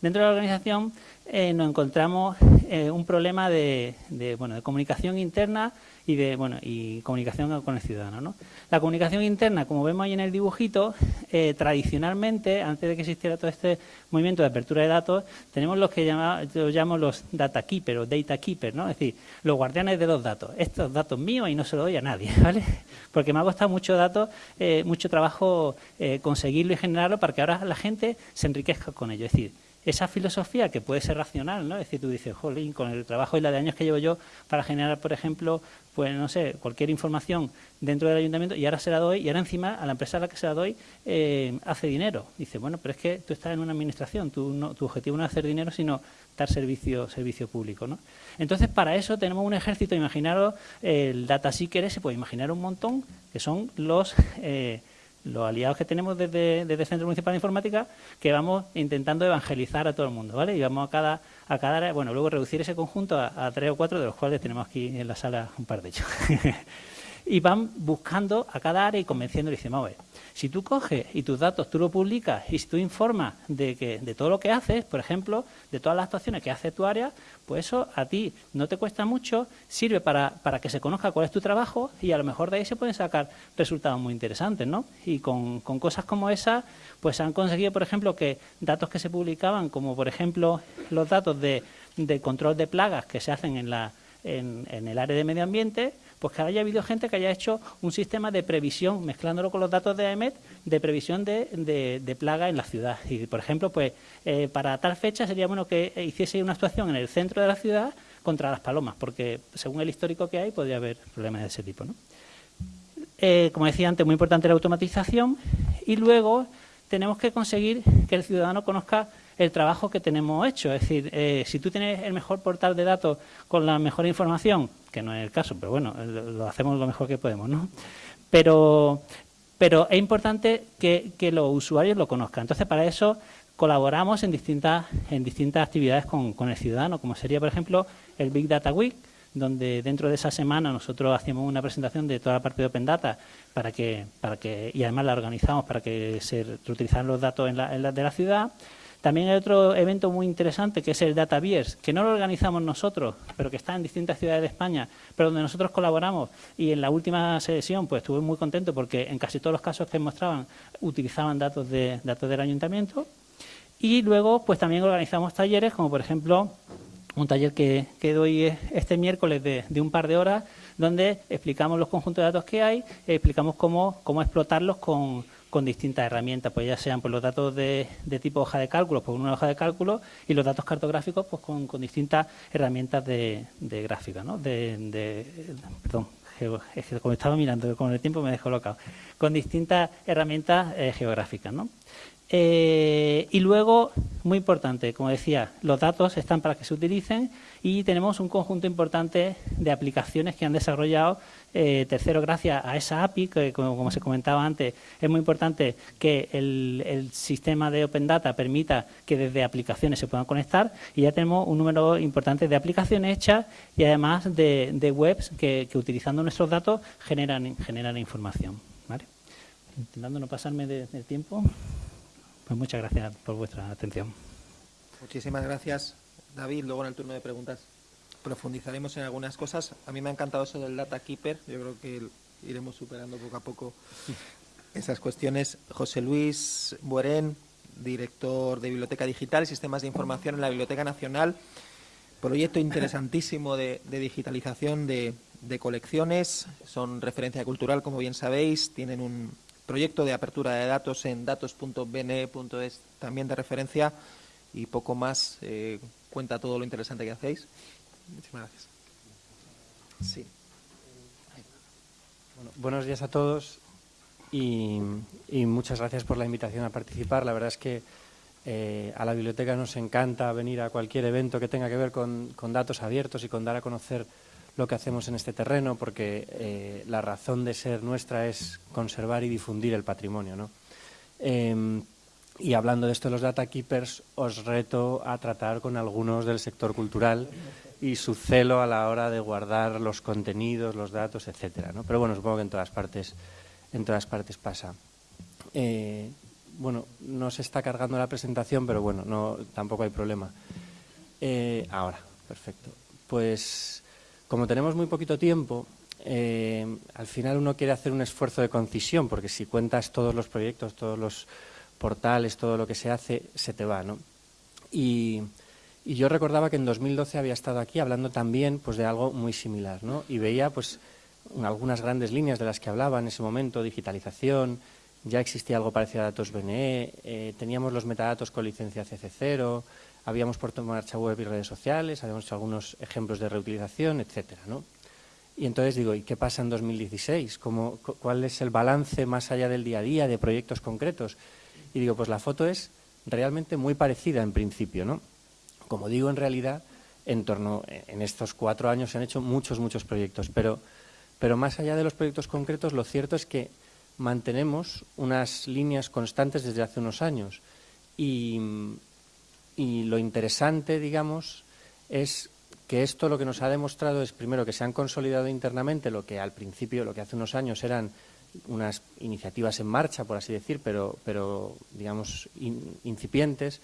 dentro de la organización eh, nos encontramos eh, un problema de, bueno, de comunicación interna y de bueno y comunicación con el ciudadano. ¿no? La comunicación interna, como vemos ahí en el dibujito, eh, tradicionalmente, antes de que existiera todo este movimiento de apertura de datos, tenemos los que llamamos, llamamos los data keepers o data keepers, ¿no? es decir, los guardianes de los datos. Estos datos míos y no se los doy a nadie, ¿vale? Porque me ha costado mucho datos, eh, mucho trabajo conseguirlo y generarlo para que ahora la gente se enriquezca con ello. Es decir, esa filosofía que puede ser racional, ¿no? Es decir, tú dices, jolín, con el trabajo y la de años que llevo yo para generar, por ejemplo, pues no sé, cualquier información dentro del ayuntamiento y ahora se la doy y ahora encima a la empresa a la que se la doy eh, hace dinero. Dice, bueno, pero es que tú estás en una administración, tu objetivo no es hacer dinero, sino dar servicio, servicio público, ¿no? Entonces, para eso tenemos un ejército, imaginaros el data seeker ese, pues imaginar un montón, que son los... Eh, los aliados que tenemos desde, desde el Centro Municipal de Informática, que vamos intentando evangelizar a todo el mundo, ¿vale? Y vamos a cada, a cada área, bueno, luego reducir ese conjunto a, tres o cuatro, de los cuales tenemos aquí en la sala un par de ellos. y van buscando a cada área y convenciendo y dicen, vamos a ver, si tú coges y tus datos tú lo publicas y si tú informas de, que, de todo lo que haces, por ejemplo, de todas las actuaciones que hace tu área, pues eso a ti no te cuesta mucho, sirve para, para que se conozca cuál es tu trabajo y a lo mejor de ahí se pueden sacar resultados muy interesantes, ¿no? Y con, con cosas como esas, pues han conseguido, por ejemplo, que datos que se publicaban, como por ejemplo los datos de, de control de plagas que se hacen en, la, en, en el área de medio ambiente, pues que haya habido gente que haya hecho un sistema de previsión, mezclándolo con los datos de AEMET, de previsión de, plaga en la ciudad. Y, por ejemplo, pues eh, para tal fecha sería bueno que hiciese una actuación en el centro de la ciudad contra las palomas, porque según el histórico que hay podría haber problemas de ese tipo. ¿no? Eh, como decía antes, muy importante la automatización y luego tenemos que conseguir que el ciudadano conozca el trabajo que tenemos hecho. Es decir, eh, si tú tienes el mejor portal de datos con la mejor información, que no es el caso, pero bueno, lo hacemos lo mejor que podemos, ¿no? Pero, pero es importante que, los usuarios lo conozcan. Entonces, para eso colaboramos en distintas, en distintas actividades con, con el ciudadano, como sería, por ejemplo, el Big Data Week, donde dentro de esa semana nosotros hacíamos una presentación de toda la parte de Open Data para que, para que, y además la organizamos para que se reutilizaran los datos en la, de la ciudad. También hay otro evento muy interesante que es el Data Beers, que no lo organizamos nosotros, pero que está en distintas ciudades de España, pero donde nosotros colaboramos. Y en la última sesión pues estuve muy contento porque en casi todos los casos que mostraban utilizaban datos, de, datos del ayuntamiento. Y luego pues también organizamos talleres, como por ejemplo un taller que, que doy este miércoles de, de un par de horas donde explicamos los conjuntos de datos que hay, explicamos cómo, cómo explotarlos con, con distintas herramientas, pues ya sean por los datos de, de, tipo hoja de cálculo, pues una hoja de cálculo, y los datos cartográficos pues con, con distintas herramientas de, de gráfica, ¿no? De, de, perdón, es que como estaba mirando con el tiempo me he descolocado, con distintas herramientas eh, geográficas, ¿no? Eh, y luego, muy importante, como decía, los datos están para que se utilicen y tenemos un conjunto importante de aplicaciones que han desarrollado eh, tercero, gracias a esa API, que como, se comentaba antes, es muy importante que el, el, sistema de Open Data permita que desde aplicaciones se puedan conectar y ya tenemos un número importante de aplicaciones hechas y además de, webs que, utilizando nuestros datos generan, generan información. Intentando no pasarme del de tiempo. Pues muchas gracias por vuestra atención. Muchísimas gracias, David. Luego en el turno de preguntas profundizaremos en algunas cosas. A mí me ha encantado eso del Data Keeper. Yo creo que iremos superando poco a poco esas cuestiones. José Luis Buerén, director de Biblioteca Digital y Sistemas de Información en la Biblioteca Nacional. Proyecto interesantísimo de, digitalización de, de colecciones. Son referencia cultural, como bien sabéis. Tienen un, proyecto de apertura de datos en datos.bne.es también de referencia y poco más eh, cuenta todo lo interesante que hacéis. Muchísimas gracias. Sí. Bueno, buenos días a todos y, muchas gracias por la invitación a participar. La verdad es que eh, a la biblioteca nos encanta venir a cualquier evento que tenga que ver con, datos abiertos y con dar a conocer lo que hacemos en este terreno, porque eh, la razón de ser nuestra es conservar y difundir el patrimonio. ¿no? Eh, y hablando de esto de los data keepers, os reto a tratar con algunos del sector cultural y su celo a la hora de guardar los contenidos, los datos, etcétera. ¿no? Pero bueno, supongo que en todas partes, en todas partes pasa. Eh, bueno, no se está cargando la presentación, pero bueno, no, tampoco hay problema. Eh, ahora, perfecto. Pues como tenemos muy poquito tiempo, eh, al final uno quiere hacer un esfuerzo de concisión, porque si cuentas todos los proyectos, todos los portales, todo lo que se hace, se te va, ¿no? Y, y yo recordaba que en 2012 había estado aquí hablando también pues, de algo muy similar, ¿no? Y veía pues algunas grandes líneas de las que hablaba en ese momento, digitalización, ya existía algo parecido a datos BNE, eh, teníamos los metadatos con licencia CC0, habíamos puesto en marcha web y redes sociales, habíamos hecho algunos ejemplos de reutilización, etcétera, ¿no? Y entonces digo, ¿y qué pasa en 2016? ¿Cómo, ¿Cuál es el balance más allá del día a día de proyectos concretos? Y digo, pues la foto es realmente muy parecida en principio, ¿no? Como digo, en realidad, en torno, en estos cuatro años se han hecho muchos, muchos proyectos, pero, pero más allá de los proyectos concretos, lo cierto es que mantenemos unas líneas constantes desde hace unos años y, lo interesante, digamos, es que esto lo que nos ha demostrado es, primero, que se han consolidado internamente lo que al principio, lo que hace unos años eran unas iniciativas en marcha, por así decir, pero, pero digamos, in, incipientes.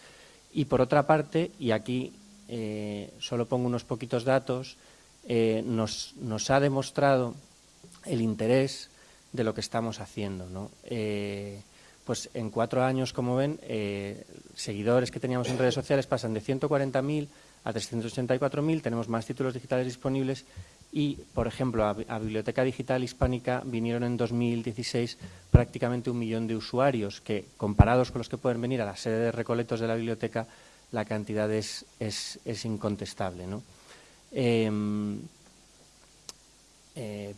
Y por otra parte, y aquí eh, solo pongo unos poquitos datos, eh, nos, nos, ha demostrado el interés de lo que estamos haciendo. ¿no? Eh, pues en cuatro años, como ven, seguidores que teníamos en redes sociales pasan de 140.000 a 384.000, tenemos más títulos digitales disponibles y, por ejemplo, a, Biblioteca Digital Hispánica vinieron en 2016 prácticamente un millón de usuarios que, comparados con los que pueden venir a la sede de recoletos de la biblioteca, la cantidad es, es, es incontestable. ¿no? Eh,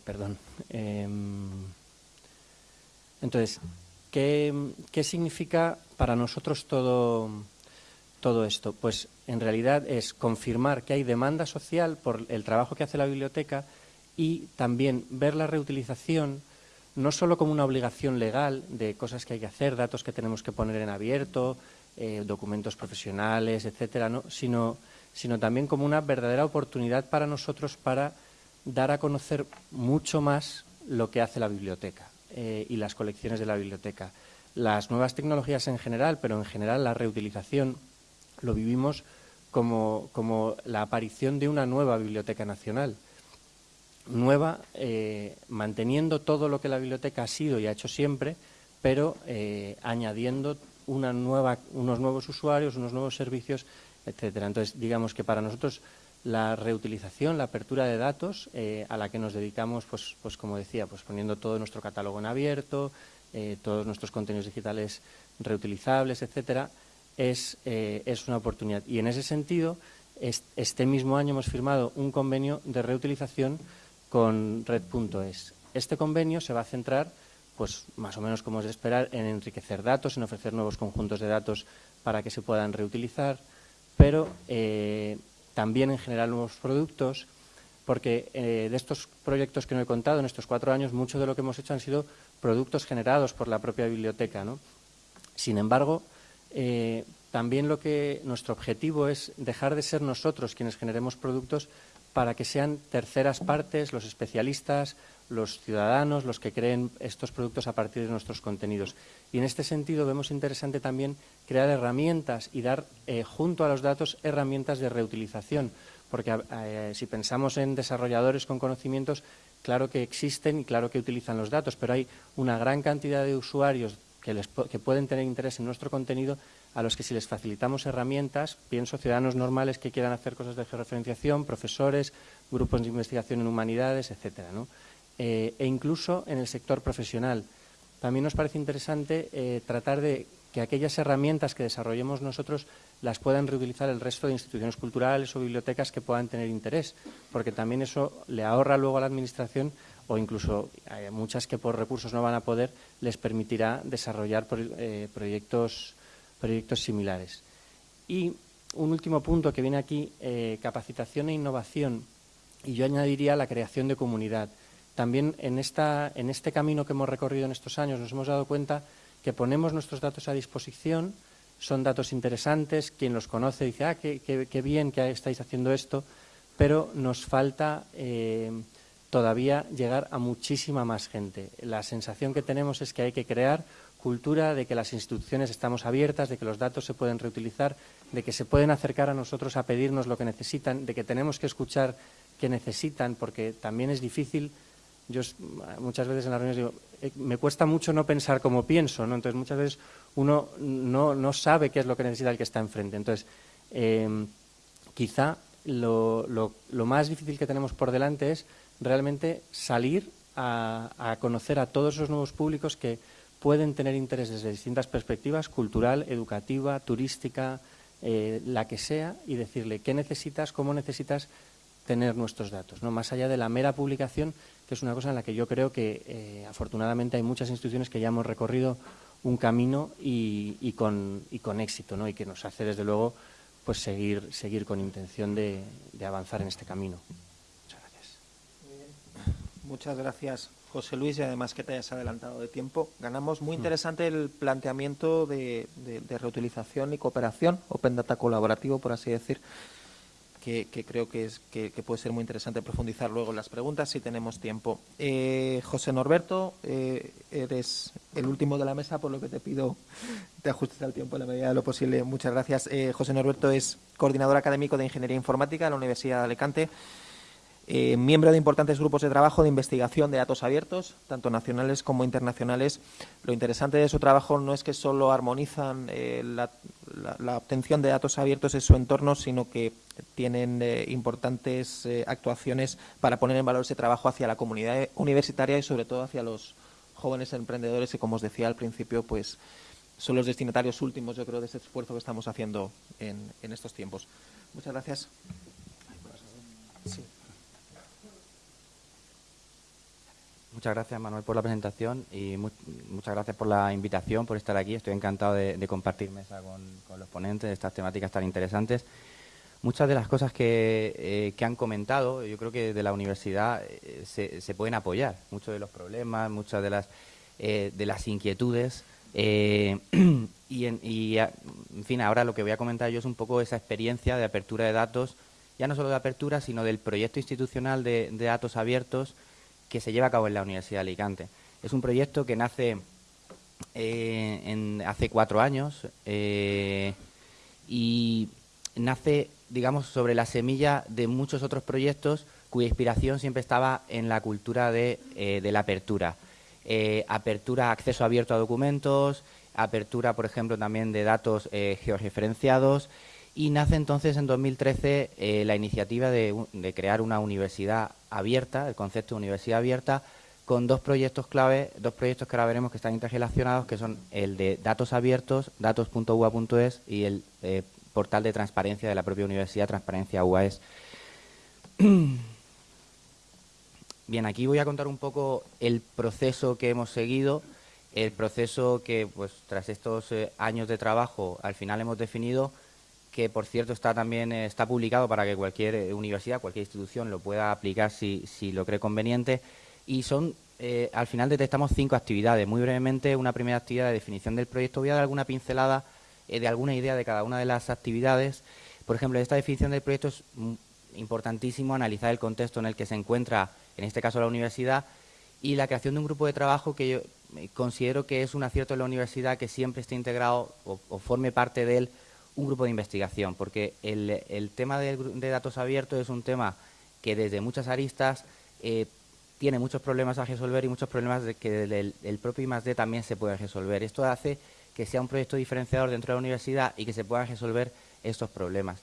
perdón. entonces, ¿Qué, ¿Qué, significa para nosotros todo, todo esto? Pues en realidad es confirmar que hay demanda social por el trabajo que hace la biblioteca y también ver la reutilización no solo como una obligación legal de cosas que hay que hacer, datos que tenemos que poner en abierto, eh, documentos profesionales, etcétera, ¿no? sino, sino también como una verdadera oportunidad para nosotros para dar a conocer mucho más lo que hace la biblioteca eh, y las colecciones de la biblioteca. Las nuevas tecnologías en general, pero en general la reutilización lo vivimos como, como la aparición de una nueva Biblioteca Nacional. Nueva, eh, manteniendo todo lo que la biblioteca ha sido y ha hecho siempre, pero eh, añadiendo una nueva, unos nuevos usuarios, unos nuevos servicios, etcétera. Entonces, digamos que para nosotros la reutilización, la apertura de datos, eh, a la que nos dedicamos, pues, pues como decía, pues poniendo todo nuestro catálogo en abierto, todos nuestros contenidos digitales reutilizables, etcétera, es, es, una oportunidad. Y en ese sentido, este mismo año hemos firmado un convenio de reutilización con Red.es. Este convenio se va a centrar, pues más o menos como es de esperar, en enriquecer datos, en ofrecer nuevos conjuntos de datos para que se puedan reutilizar, pero eh, también en generar nuevos productos, porque eh, de estos proyectos que no he contado en estos cuatro años, mucho de lo que hemos hecho han sido productos generados por la propia biblioteca. Sin embargo, eh, también lo que nuestro objetivo es dejar de ser nosotros quienes generemos productos para que sean terceras partes, los especialistas, los ciudadanos, los que creen estos productos a partir de nuestros contenidos. Y en este sentido vemos interesante también crear herramientas y dar, eh, junto a los datos, herramientas de reutilización. Porque eh, si pensamos en desarrolladores con conocimientos, claro que existen y claro que utilizan los datos, pero hay una gran cantidad de usuarios que, que pueden tener interés en nuestro contenido a los que si les facilitamos herramientas, pienso ciudadanos normales que quieran hacer cosas de georreferenciación, profesores, grupos de investigación en humanidades, etcétera, eh, e incluso en el sector profesional. También nos parece interesante eh, tratar de que aquellas herramientas que desarrollemos nosotros las puedan reutilizar el resto de instituciones culturales o bibliotecas que puedan tener interés, porque también eso le ahorra luego a la Administración o incluso a muchas que por recursos no van a poder, les permitirá desarrollar eh, proyectos proyectos similares. Y un último punto que viene aquí, eh, capacitación e innovación, y yo añadiría la creación de comunidad. También en, esta, en este camino que hemos recorrido en estos años nos hemos dado cuenta que ponemos nuestros datos a disposición, son datos interesantes, quien los conoce dice, ah, qué, qué, bien que estáis haciendo esto, pero nos falta eh, todavía llegar a muchísima más gente. La sensación que tenemos es que hay que crear cultura de que las instituciones estamos abiertas, de que los datos se pueden reutilizar, de que se pueden acercar a nosotros a pedirnos lo que necesitan, de que tenemos que escuchar qué necesitan, porque también es difícil. Yo muchas veces en las reuniones digo, eh, me cuesta mucho no pensar como pienso, ¿no? Entonces muchas veces uno no, sabe qué es lo que necesita el que está enfrente. Entonces, em, quizá lo, más difícil que tenemos por delante es realmente salir a, a conocer a todos esos nuevos públicos que pueden tener interés desde distintas perspectivas, cultural, educativa, turística, eh, la que sea, y decirle qué necesitas, cómo necesitas tener nuestros datos, ¿no? más allá de la mera publicación, que es una cosa en la que yo creo que eh, afortunadamente hay muchas instituciones que ya hemos recorrido un camino y, con, éxito, ¿no? y que nos hace desde luego pues seguir, seguir con intención de avanzar en este camino. Muchas gracias. José Luis, y además que te hayas adelantado de tiempo. Ganamos muy mm. interesante el planteamiento de, reutilización y cooperación, Open Data colaborativo, por así decir, que, creo que, es, que, puede ser muy interesante profundizar luego en las preguntas si tenemos tiempo. Eh, José Norberto, eh, eres el último de la mesa, por lo que te pido te ajustes al tiempo en la medida de lo posible. Muchas gracias. Eh, José Norberto es coordinador académico de Ingeniería Informática en la Universidad de Alicante. Eh, miembro de importantes grupos de trabajo de investigación de datos abiertos, tanto nacionales como internacionales. Lo interesante de su trabajo no es que solo armonizan eh, la, obtención de datos abiertos en su entorno, sino que tienen eh, importantes actuaciones para poner en valor ese trabajo hacia la comunidad universitaria y sobre todo hacia los jóvenes emprendedores que, como os decía al principio, pues son los destinatarios últimos, yo creo, de ese esfuerzo que estamos haciendo en, en estos tiempos. Muchas gracias. Muchas gracias, Manuel, por la presentación y muchas gracias por la invitación, por estar aquí. Estoy encantado de, compartir mesa con, los ponentes de estas temáticas tan interesantes. Muchas de las cosas que, eh, han comentado, yo creo que de la universidad eh, se, pueden apoyar. Muchos de los problemas, muchas de las, eh, de las inquietudes. y, en, fin, ahora lo que voy a comentar yo es un poco esa experiencia de apertura de datos, ya no solo de apertura, sino del proyecto institucional de datos abiertos que se lleva a cabo en la Universidad de Alicante. Es un proyecto que nace eh, hace cuatro años eh, y nace, digamos, sobre la semilla de muchos otros proyectos cuya inspiración siempre estaba en la cultura de, eh, la apertura. Apertura, acceso abierto a documentos, apertura, por ejemplo, también de datos georreferenciados y nace entonces en 2013 la iniciativa de, crear una universidad abierta, el concepto de universidad abierta, con dos proyectos clave, dos proyectos que ahora veremos que están interrelacionados, que son el de datos abiertos, datos.ua.es y el portal de transparencia de la propia universidad, Transparencia UAS. Bien, aquí voy a contar un poco el proceso que hemos seguido, el proceso que, pues, tras estos eh, años de trabajo, al final hemos definido, que por cierto está también eh, está publicado para que cualquier eh, universidad, cualquier institución lo pueda aplicar si, si lo cree conveniente. Y son, al final detectamos cinco actividades. Muy brevemente, una primera actividad de definición del proyecto. Voy a dar alguna pincelada de alguna idea de cada una de las actividades. Por ejemplo, esta definición del proyecto es importantísimo analizar el contexto en el que se encuentra en este caso la universidad, y la creación de un grupo de trabajo que yo eh, considero que es un acierto en la universidad que siempre esté integrado o, forme parte de él un grupo de investigación, porque el, tema de, datos abiertos es un tema que desde muchas aristas eh, tiene muchos problemas a resolver y muchos problemas de que el, el propio I+.D. también se puede resolver. Esto hace que sea un proyecto diferenciador dentro de la universidad y que se puedan resolver estos problemas.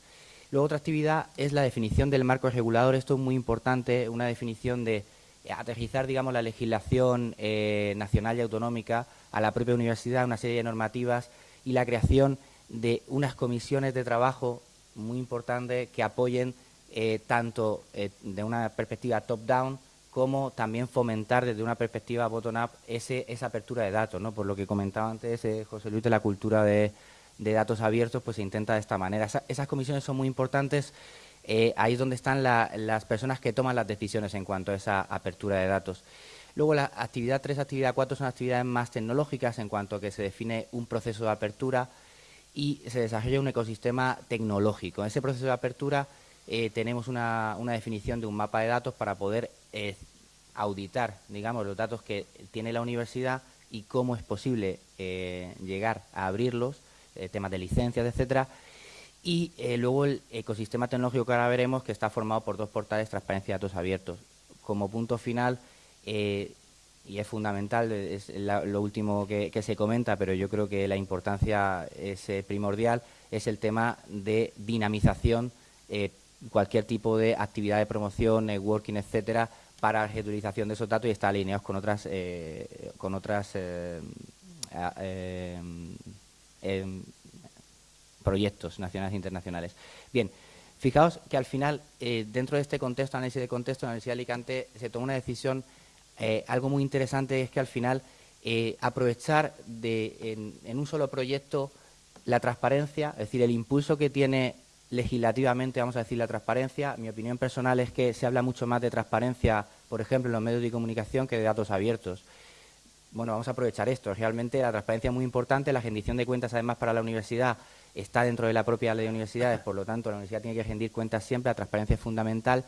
Luego otra actividad es la definición del marco regulador. Esto es muy importante, una definición de aterrizar, digamos, la legislación eh, nacional y autonómica a la propia universidad, una serie de normativas y la creación de unas comisiones de trabajo muy importantes que apoyen eh, tanto eh, de una perspectiva top-down como también fomentar desde una perspectiva bottom-up esa apertura de datos, ¿no? Por lo que comentaba antes José Luis de la cultura de, de datos abiertos, pues se intenta de esta manera. esas comisiones son muy importantes. Eh, ahí es donde están las personas que toman las decisiones en cuanto a esa apertura de datos. Luego, la actividad 3, actividad 4 son actividades más tecnológicas en cuanto a que se define un proceso de apertura y se desarrolla un ecosistema tecnológico. En ese proceso de apertura eh, tenemos una, definición de un mapa de datos para poder eh, auditar, digamos, los datos que tiene la universidad y cómo es posible llegar a abrirlos eh, temas de licencias, etcétera. Y eh, luego el ecosistema tecnológico que ahora veremos, que está formado por dos portales transparencia y datos abiertos. Como punto final, eh, y es fundamental, es lo último que, se comenta, pero yo creo que la importancia es primordial, es el tema de dinamización, cualquier tipo de actividad de promoción, networking, etcétera, para la reutilización de esos datos y está alineados con otras, con otras proyectos nacionales e internacionales. Bien, fijaos que al final, eh, dentro de este contexto, análisis de contexto, la Universidad de Alicante se tomó una decisión, eh, algo muy interesante es que al final eh, aprovechar de, en, un solo proyecto la transparencia, es decir, el impulso que tiene legislativamente, vamos a decir, la transparencia. Mi opinión personal es que se habla mucho más de transparencia, por ejemplo, en los medios de comunicación que de datos abiertos. Bueno, vamos a aprovechar esto. Realmente la transparencia es muy importante, la rendición de cuentas además para la universidad está dentro de la propia ley de universidades, por lo tanto la universidad tiene que rendir cuentas siempre, la transparencia es fundamental,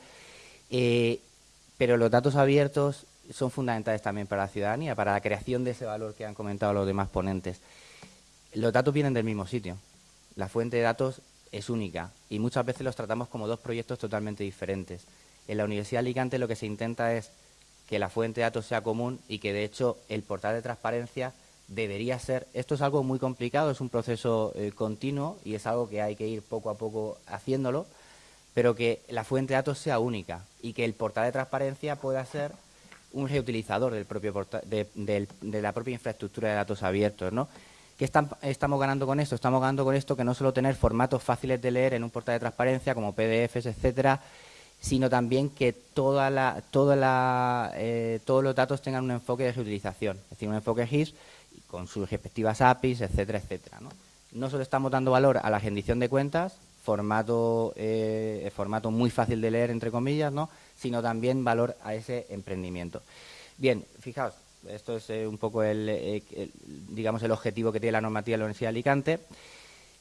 eh, pero los datos abiertos son fundamentales también para la ciudadanía, para la creación de ese valor que han comentado los demás ponentes. Los datos vienen del mismo sitio, la fuente de datos es única y muchas veces los tratamos como dos proyectos totalmente diferentes. En la Universidad de Alicante lo que se intenta es que la fuente de datos sea común y que, de hecho, el portal de transparencia debería ser. Esto es algo muy complicado, es un proceso eh, continuo y es algo que hay que ir poco a poco haciéndolo, pero que la fuente de datos sea única y que el portal de transparencia pueda ser un reutilizador del propio de, de, la propia infraestructura de datos abiertos, ¿no? ¿Qué estamos ganando con esto? Estamos ganando con esto que no solo tener formatos fáciles de leer en un portal de transparencia como PDFs, etcétera, sino también que toda la, toda la, eh, todos los datos tengan un enfoque de reutilización, es decir, un enfoque GIS con sus respectivas APIs, etcétera, etcétera. ¿no? no solo estamos dando valor a la rendición de cuentas, formato, eh, formato muy fácil de leer, entre comillas, ¿no? sino también valor a ese emprendimiento. Bien, fijaos, esto es eh, un poco el, digamos, el objetivo que tiene la normativa de la Universidad de Alicante.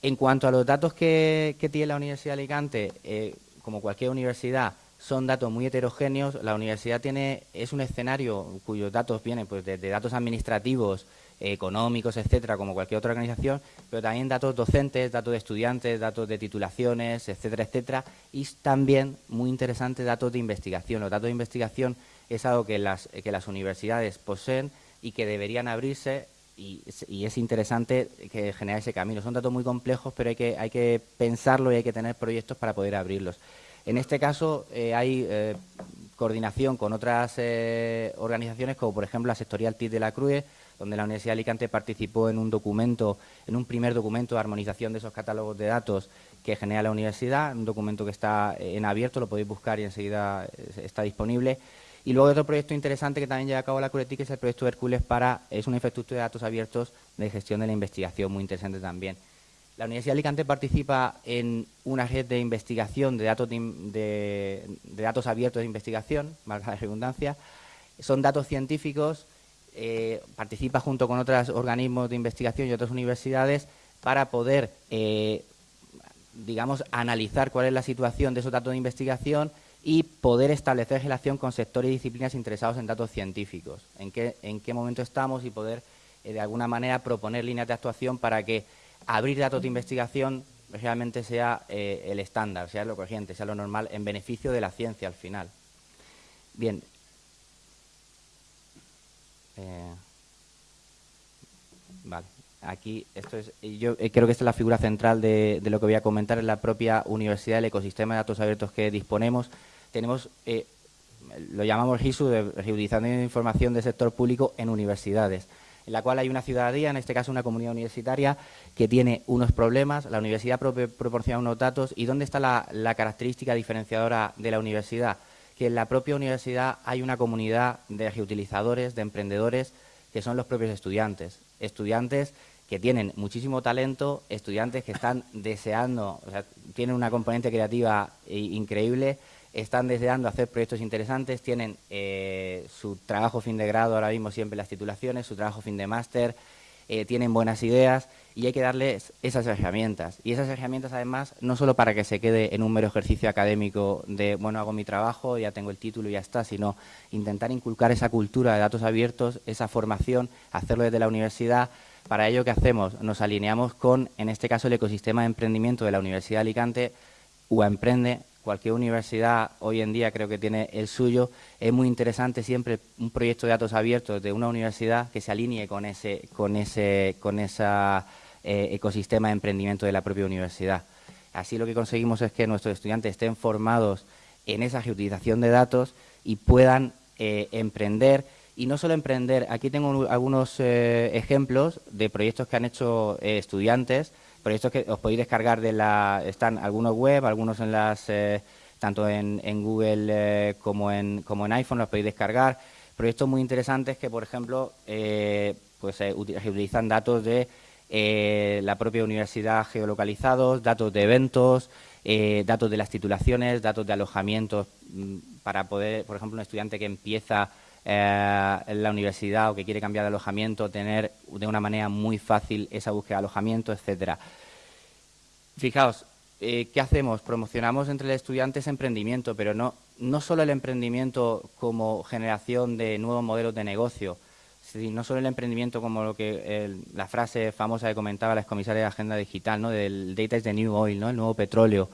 En cuanto a los datos que, que tiene la Universidad de Alicante, como cualquier universidad, son datos muy heterogéneos. La universidad tiene es un escenario cuyos datos vienen pues, de, datos administrativos, económicos, etcétera, como cualquier otra organización, pero también datos docentes, datos de estudiantes, datos de titulaciones, etcétera, etcétera, y también, muy interesante, datos de investigación. Los datos de investigación es algo que las, que las universidades poseen y que deberían abrirse y, es interesante que generar ese camino. Son datos muy complejos, pero hay que, hay que pensarlo y hay que tener proyectos para poder abrirlos. En este caso eh, hay eh, coordinación con otras eh, organizaciones, como por ejemplo la sectorial TID de la CRUE, donde la Universidad de Alicante participó en un documento, en un primer documento de armonización de esos catálogos de datos que genera la universidad, un documento que está en abierto, lo podéis buscar y enseguida está disponible. Y luego otro proyecto interesante que también lleva a cabo la CURETIC es el proyecto Hércules para, es una infraestructura de datos abiertos de gestión de la investigación, muy interesante también. La Universidad de Alicante participa en una red de investigación de datos, de, datos abiertos de investigación, marca la redundancia. Son datos científicos, eh, participa junto con otros organismos de investigación y otras universidades para poder, eh, digamos, analizar cuál es la situación de esos datos de investigación y poder establecer relación con sectores y disciplinas interesados en datos científicos, en qué, en qué momento estamos y poder, eh, de alguna manera, proponer líneas de actuación para que abrir datos de investigación realmente sea el estándar, sea lo corriente, sea lo normal, en beneficio de la ciencia al final. Bien. Eh, vale. Aquí, esto es, yo creo que esta es la figura central de, lo que voy a comentar en la propia universidad, el ecosistema de datos abiertos que disponemos tenemos, eh, lo llamamos RISU, de Reutilización de Información del Sector Público en Universidades, en la cual hay una ciudadanía, en este caso una comunidad universitaria, que tiene unos problemas, la universidad proporciona unos datos, y ¿dónde está la característica diferenciadora de la universidad? Que en la propia universidad hay una comunidad de reutilizadores, de emprendedores, que son los propios estudiantes. Estudiantes que tienen muchísimo talento, estudiantes que están deseando, o sea, tienen una componente creativa increíble, están deseando hacer proyectos interesantes, tienen eh, su trabajo fin de grado ahora mismo siempre las titulaciones, su trabajo fin de máster, eh, tienen buenas ideas y hay que darles esas herramientas. Y esas herramientas además no solo para que se quede en un mero ejercicio académico de, bueno, hago mi trabajo, ya tengo el título y ya está, sino intentar inculcar esa cultura de datos abiertos, esa formación, hacerlo desde la universidad. Para ello, ¿qué hacemos? Nos alineamos con, en este caso, el ecosistema de emprendimiento de la Universidad de Alicante, UA Emprende, cualquier universidad hoy en día creo que tiene el suyo. Es muy interesante siempre un proyecto de datos abiertos de una universidad que se alinee con ese, con ese, con esa eh, ecosistema de emprendimiento de la propia universidad. Así lo que conseguimos es que nuestros estudiantes estén formados en esa reutilización de datos y puedan eh, emprender y no solo emprender, aquí tengo algunos eh, ejemplos de proyectos que han hecho estudiantes proyectos que os podéis descargar de la... Están algunos web, algunos en las... Eh, tanto en, Google eh, como, en, como en iPhone los podéis descargar. Proyectos muy interesantes que, por ejemplo, eh, pues utilizan datos de la propia universidad geolocalizados, datos de eventos, datos de las titulaciones, datos de alojamientos mm, para poder, por ejemplo, un estudiante que empieza en la universidad o que quiere cambiar de alojamiento, tener de una manera muy fácil esa búsqueda de alojamiento, etcétera. Fijaos, eh, ¿qué hacemos? Promocionamos entre los estudiantes emprendimiento, pero no, no solo el emprendimiento como generación de nuevos modelos de negocio, no solo el emprendimiento como lo que la frase famosa que comentaba la excomisaria de Agenda Digital, ¿no? del data is the new oil, ¿no? el nuevo petróleo.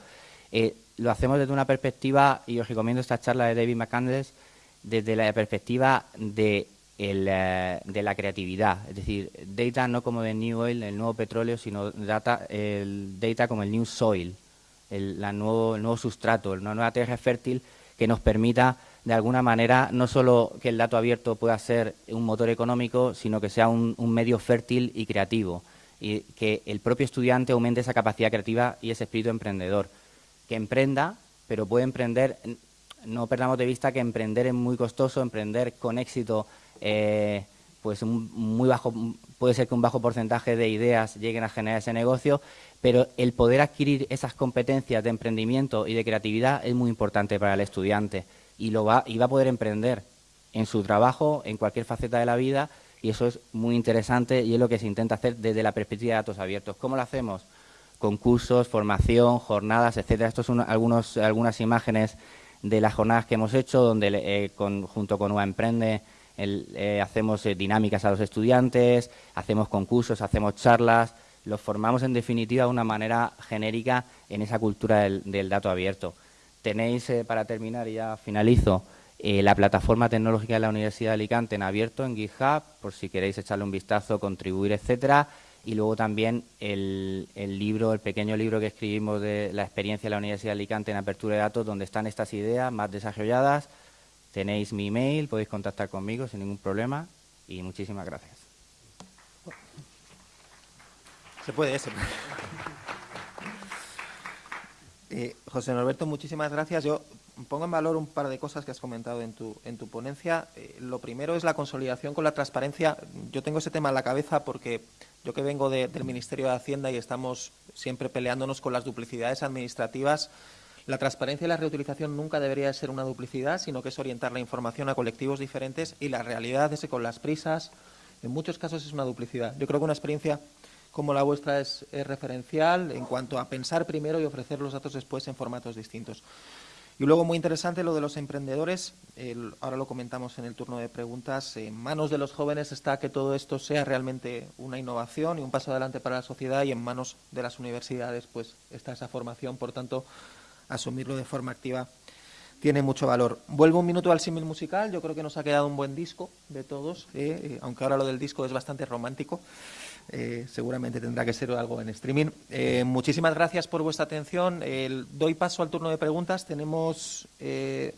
Eh, lo hacemos desde una perspectiva, y os recomiendo esta charla de David McCandless, desde la perspectiva de, eh, de la creatividad. Es decir, data no como de new oil, el nuevo petróleo, sino data, el data como el new soil, el, nuevo, el nuevo sustrato, una nueva tierra fértil que nos permita de alguna manera no solo que el dato abierto pueda ser un motor económico, sino que sea un, un, medio fértil y creativo y que el propio estudiante aumente esa capacidad creativa y ese espíritu emprendedor, que emprenda, pero puede emprender no perdamos de vista que emprender es muy costoso, emprender con éxito, eh, pues muy bajo, puede ser que un bajo porcentaje de ideas lleguen a generar ese negocio, pero el poder adquirir esas competencias de emprendimiento y de creatividad es muy importante para el estudiante y lo va y va a poder emprender en su trabajo, en cualquier faceta de la vida y eso es muy interesante y es lo que se intenta hacer desde la perspectiva de datos abiertos. ¿Cómo lo hacemos? Concursos, formación, jornadas, etcétera. Estos son algunos, algunas imágenes de las jornadas que hemos hecho, donde eh, junto con UA Emprende eh, hacemos eh, dinámicas a los estudiantes, hacemos concursos, hacemos charlas, los formamos en definitiva de una manera genérica en esa cultura del, dato abierto. Tenéis, para terminar, y ya finalizo, la plataforma tecnológica de la Universidad de Alicante en abierto en GitHub, por si queréis echarle un vistazo, contribuir, etcétera y luego también el, libro, el pequeño libro que escribimos de la experiencia de la Universidad de Alicante en apertura de datos, donde están estas ideas más desarrolladas. Tenéis mi email, podéis contactar conmigo sin ningún problema y muchísimas gracias. Se puede, se puede. Eh, José Norberto, muchísimas gracias. Yo pongo en valor un par de cosas que has comentado en tu, en tu ponencia. Eh, lo primero es la consolidación con la transparencia. Yo tengo ese tema en la cabeza porque yo que vengo del Ministerio de Hacienda y estamos siempre peleándonos con las duplicidades administrativas, la transparencia y la reutilización nunca debería ser una duplicidad, sino que es orientar la información a colectivos diferentes y la realidad es que con las prisas, en muchos casos es una duplicidad. Yo creo que una experiencia como la vuestra es referencial en cuanto a pensar primero y ofrecer los datos después en formatos distintos. Y luego, muy interesante, lo de los emprendedores, ahora lo comentamos en el turno de preguntas, en manos de los jóvenes está que todo esto sea realmente una innovación y un paso adelante para la sociedad y en manos de las universidades pues está esa formación, por tanto, asumirlo de forma activa tiene mucho valor. Vuelvo un minuto al símil musical, yo creo que nos ha quedado un buen disco de todos, ¿eh? Eh, aunque ahora lo del disco es bastante romántico. Eh, seguramente tendrá que ser algo en streaming. Eh, muchísimas gracias por vuestra atención. doy paso al turno de preguntas. Tenemos eh,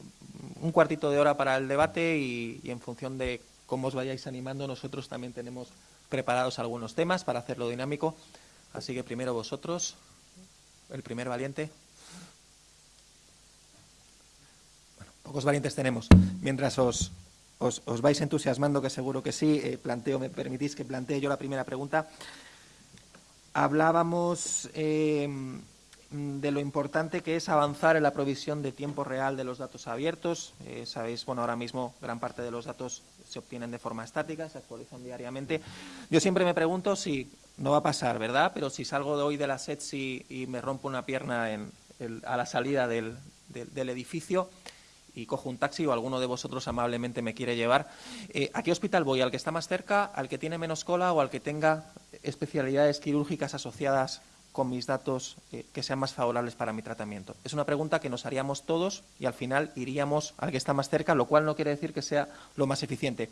un cuartito de hora para el debate y, en función de cómo os vayáis animando, nosotros también tenemos preparados algunos temas para hacerlo dinámico. Así que primero vosotros, el primer valiente. Bueno, pocos valientes tenemos. Mientras os, os, vais entusiasmando, que seguro que sí. Eh, planteo, me permitís que plantee yo la primera pregunta. Hablábamos eh, de lo importante que es avanzar en la provisión de tiempo real de los datos abiertos. Eh, sabéis, bueno, ahora mismo gran parte de los datos se obtienen de forma estática, se actualizan diariamente. Yo siempre me pregunto si, no va a pasar, ¿verdad? Pero si salgo de hoy de la SETSI y me rompo una pierna a la salida del edificio, y cojo un taxi o alguno de vosotros amablemente me quiere llevar, eh, ¿a qué hospital voy? ¿Al que está más cerca, al que tiene menos cola o al que tenga especialidades quirúrgicas asociadas con mis datos eh, que sean más favorables para mi tratamiento? Es una pregunta que nos haríamos todos y al final iríamos al que está más cerca, lo cual no quiere decir que sea lo más eficiente.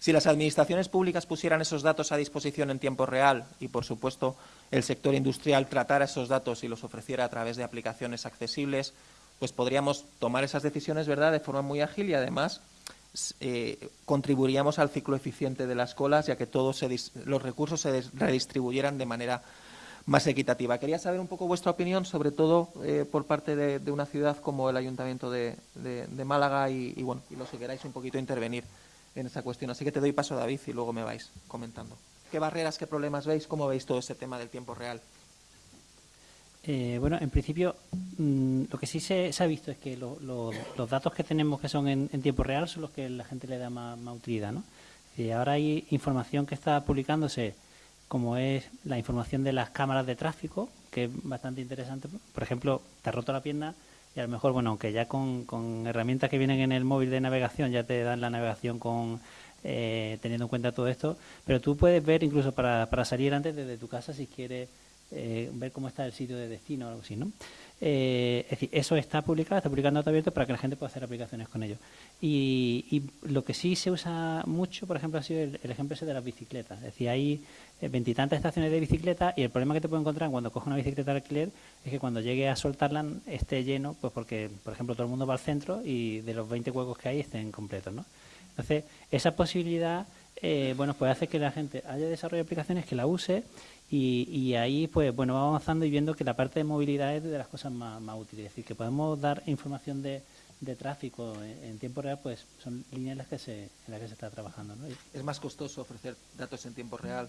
Si las administraciones públicas pusieran esos datos a disposición en tiempo real y, por supuesto, el sector industrial tratara esos datos y los ofreciera a través de aplicaciones accesibles, pues podríamos tomar esas decisiones ¿verdad? de forma muy ágil y además eh, contribuiríamos al ciclo eficiente de las colas ya que todos los recursos se redistribuyeran de manera más equitativa. Quería saber un poco vuestra opinión, sobre todo eh, por parte de, una ciudad como el Ayuntamiento de, Málaga y, y, bueno, y los que queráis un poquito intervenir en esa cuestión. Así que te doy paso, David, y luego me vais comentando. ¿Qué barreras, qué problemas veis? ¿Cómo veis todo ese tema del tiempo real? Eh, bueno, en principio, mm, lo que sí se, ha visto es que los datos que tenemos que son en, tiempo real son los que la gente le da más, utilidad, ¿no? Y ahora hay información que está publicándose, como es la información de las cámaras de tráfico, que es bastante interesante. Por ejemplo, te ha roto la pierna y a lo mejor, bueno, aunque ya con, herramientas que vienen en el móvil de navegación ya te dan la navegación con eh, teniendo en cuenta todo esto, pero tú puedes ver incluso para salir antes desde tu casa si quieres eh, ver cómo está el sitio de destino o algo así, ¿no? Eh, es decir, eso está publicado, está publicado en dato abierto para que la gente pueda hacer aplicaciones con ello. Y, lo que sí se usa mucho, por ejemplo, ha sido el, ejemplo ese de las bicicletas. Es decir, hay eh, veintitantas estaciones de bicicleta y el problema que te puede encontrar cuando coges una bicicleta de alquiler es que cuando llegue a soltarla esté lleno, pues porque, por ejemplo, todo el mundo va al centro y de los 20 huecos que hay estén completos, ¿no? Entonces, esa posibilidad, bueno, puede hacer que la gente haya desarrollado aplicaciones que la use y, ahí, pues bueno, vamos avanzando y viendo que la parte de movilidad es de las cosas más, útiles. Es decir, que podemos dar información de, tráfico en, tiempo real, pues son líneas en las que se, en las que se está trabajando. ¿no? ¿Es más costoso ofrecer datos en tiempo real?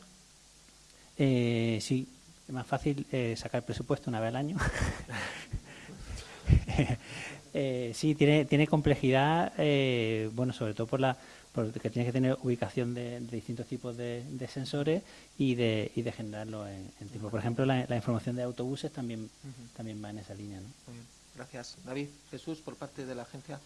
Eh, sí, es más fácil eh, sacar presupuesto una vez al año. eh, sí, tiene, tiene complejidad, eh, bueno, sobre todo por la porque tienes que tener ubicación de, distintos tipos de, sensores y de, generarlo en, tiempo. Por ejemplo, la, información de autobuses también, también va en esa línea. Gracias. David, Jesús, por parte de la agencia.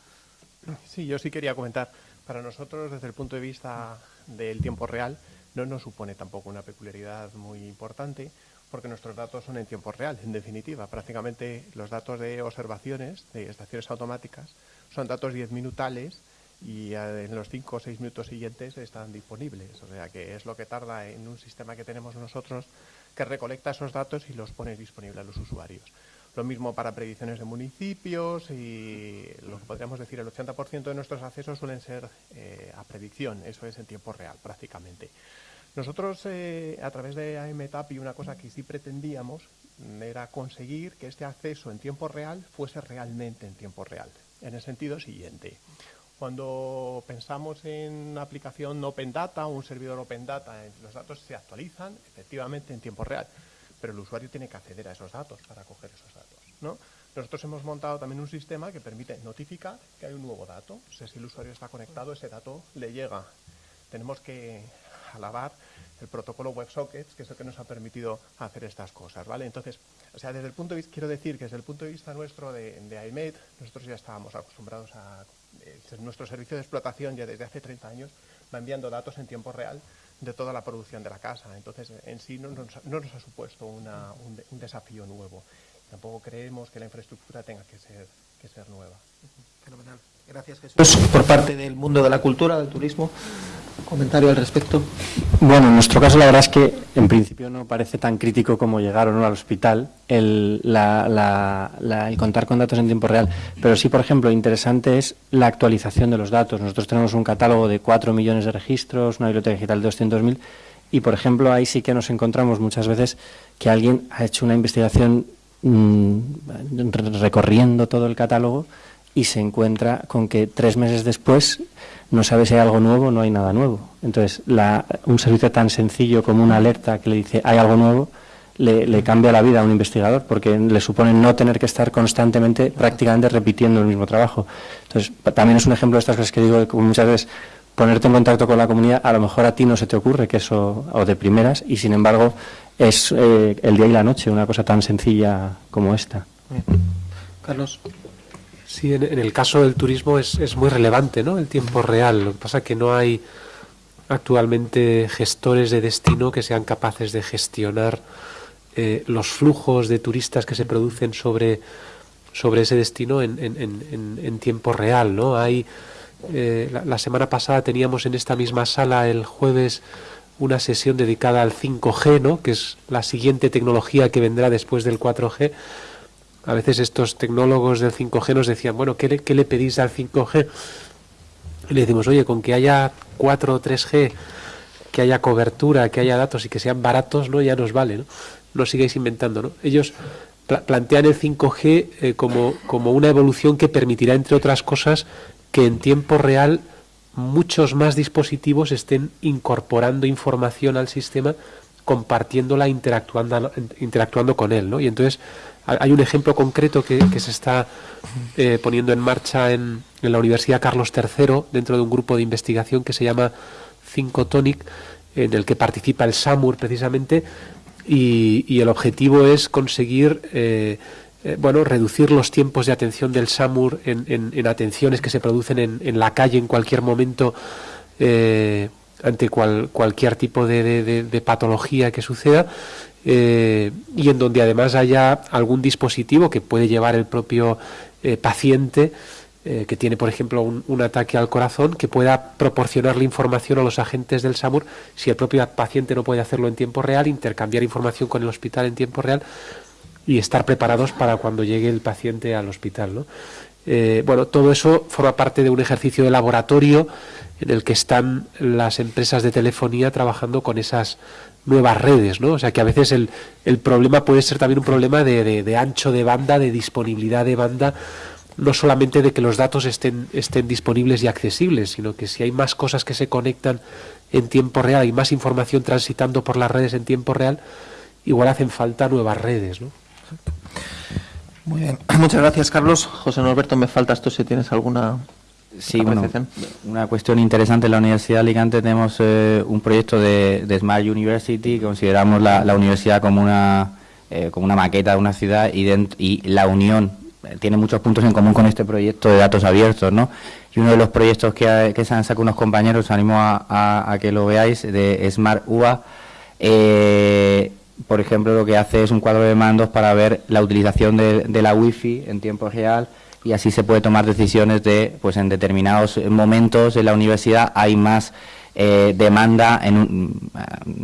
Sí, yo sí quería comentar. Para nosotros, desde el punto de vista del tiempo real, no nos supone tampoco una peculiaridad muy importante, porque nuestros datos son en tiempo real, en definitiva. Prácticamente los datos de observaciones de estaciones automáticas son datos 10 minutales y en los 5 o 6 minutos siguientes están disponibles. O sea que es lo que tarda en un sistema que tenemos nosotros que recolecta esos datos y los pone disponibles a los usuarios. Lo mismo para predicciones de municipios y lo que podríamos decir, el 80% de nuestros accesos suelen ser eh, a predicción, eso es en tiempo real prácticamente. Nosotros eh, a través de AMTAPI una cosa que sí pretendíamos era conseguir que este acceso en tiempo real fuese realmente en tiempo real, en el sentido siguiente. Cuando pensamos en una aplicación Open Data o un servidor Open Data, eh, los datos se actualizan efectivamente en tiempo real pero el usuario tiene que acceder a esos datos para coger esos datos. ¿no? Nosotros hemos montado también un sistema que permite notificar que hay un nuevo dato. O sea, si el usuario está conectado, ese dato le llega. Tenemos que alabar el protocolo WebSockets, que es el que nos ha permitido hacer estas cosas, ¿vale? Entonces, o sea, desde el punto de vista, quiero decir que desde el punto de vista nuestro de, de IMED, nosotros ya estábamos acostumbrados a, nuestro servicio de explotación ya desde hace 30 años va enviando datos en tiempo real de toda la producción de la casa. Entonces, en sí no nos, no nos ha supuesto una, un, un, desafío nuevo. Tampoco creemos que la infraestructura tenga que ser, que ser nueva. Fenomenal. Gracias, Jesús. Por parte del mundo de la cultura, del turismo, comentario al respecto. Bueno, en nuestro caso la verdad es que en principio no parece tan crítico como llegar o no al hospital el, contar con datos en tiempo real, pero sí, por ejemplo, interesante es la actualización de los datos. Nosotros tenemos un catálogo de 4 millones de registros, una biblioteca digital de 200.000 y, por ejemplo, ahí sí que nos encontramos muchas veces que alguien ha hecho una investigación mmm, recorriendo todo el catálogo y se encuentra con que tres meses después no sabe si hay algo nuevo no hay nada nuevo. Entonces, la, un servicio tan sencillo como una alerta que le dice hay algo nuevo, le, cambia la vida a un investigador porque le supone no tener que estar constantemente, prácticamente repitiendo el mismo trabajo. Entonces, también es un ejemplo de estas cosas que digo, que muchas veces ponerte en contacto con la comunidad, a lo mejor a ti no se te ocurre que eso, o de primeras, y sin embargo es eh, el día y la noche, una cosa tan sencilla como esta. Carlos. Sí, en, en, el caso del turismo es, es, muy relevante, ¿no? El tiempo real. Lo que pasa es que no hay actualmente gestores de destino que sean capaces de gestionar eh, los flujos de turistas que se producen sobre, sobre ese destino en, en, en tiempo real, ¿no? Hay eh, la, la, semana pasada teníamos en esta misma sala el jueves una sesión dedicada al 5G, ¿no? Que es la siguiente tecnología que vendrá después del 4G a veces estos tecnólogos del 5G nos decían, bueno, ¿qué le, pedís al 5G? Y le decimos, oye, con que haya 4 o 3G, que haya cobertura, que haya datos y que sean baratos, ¿no? Ya nos vale, ¿no? No sigáis inventando, ¿no? Ellos pla plantean el 5G eh, como, como una evolución que permitirá, entre otras cosas, que en tiempo real muchos más dispositivos estén incorporando información al sistema, compartiéndola, interactuando, interactuando con él, ¿no? Y entonces hay un ejemplo concreto que, se está eh, poniendo en marcha en, la Universidad Carlos III dentro de un grupo de investigación que se llama Tonic, en el que participa el SAMUR precisamente, y, el objetivo es conseguir eh, eh, bueno, reducir los tiempos de atención del SAMUR en, en, en atenciones que se producen en, la calle en cualquier momento eh, ante cual, cualquier tipo de, patología que suceda eh, y en donde además haya algún dispositivo que puede llevar el propio eh, paciente eh, que tiene, por ejemplo, un, ataque al corazón, que pueda proporcionarle información a los agentes del SAMUR, si el propio paciente no puede hacerlo en tiempo real, intercambiar información con el hospital en tiempo real y estar preparados para cuando llegue el paciente al hospital. ¿no? Bueno, todo eso forma parte de un ejercicio de laboratorio en el que están las empresas de telefonía trabajando con esas nuevas redes, ¿no? O sea que a veces el, el problema puede ser también un problema de, de, ancho de banda, de disponibilidad de banda, no solamente de que los datos estén, estén disponibles y accesibles, sino que si hay más cosas que se conectan en tiempo real y más información transitando por las redes en tiempo real, igual hacen falta nuevas redes, ¿no? Muy bien, muchas gracias Carlos. José Norberto, me faltas tú si tienes alguna Sí, bueno, una cuestión interesante en la Universidad de Alicante tenemos eh, un proyecto de, de, Smart University, que consideramos la, la universidad como una, eh, como una maqueta de una ciudad y, dentro, y la unión tiene muchos puntos en común con este proyecto de datos abiertos, ¿no? Y uno de los proyectos que, se han sacado unos compañeros, os animo a, que lo veáis, de Smart UA, eh, por ejemplo, lo que hace es un cuadro de mandos para ver la utilización de, de la Wi-Fi en tiempo real y así se puede tomar decisiones de, pues en determinados momentos en la universidad hay más eh, demanda en,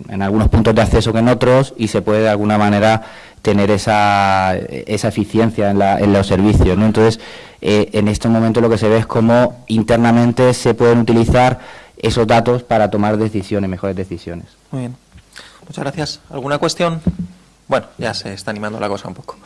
en, algunos puntos de acceso que en otros y se puede de alguna manera tener esa, esa eficiencia en, la, en los servicios. ¿no? Entonces, eh, en este momento lo que se ve es cómo internamente se pueden utilizar esos datos para tomar decisiones, mejores decisiones. Muy bien. Muchas gracias. ¿Alguna cuestión? Bueno, ya se está animando la cosa un poco.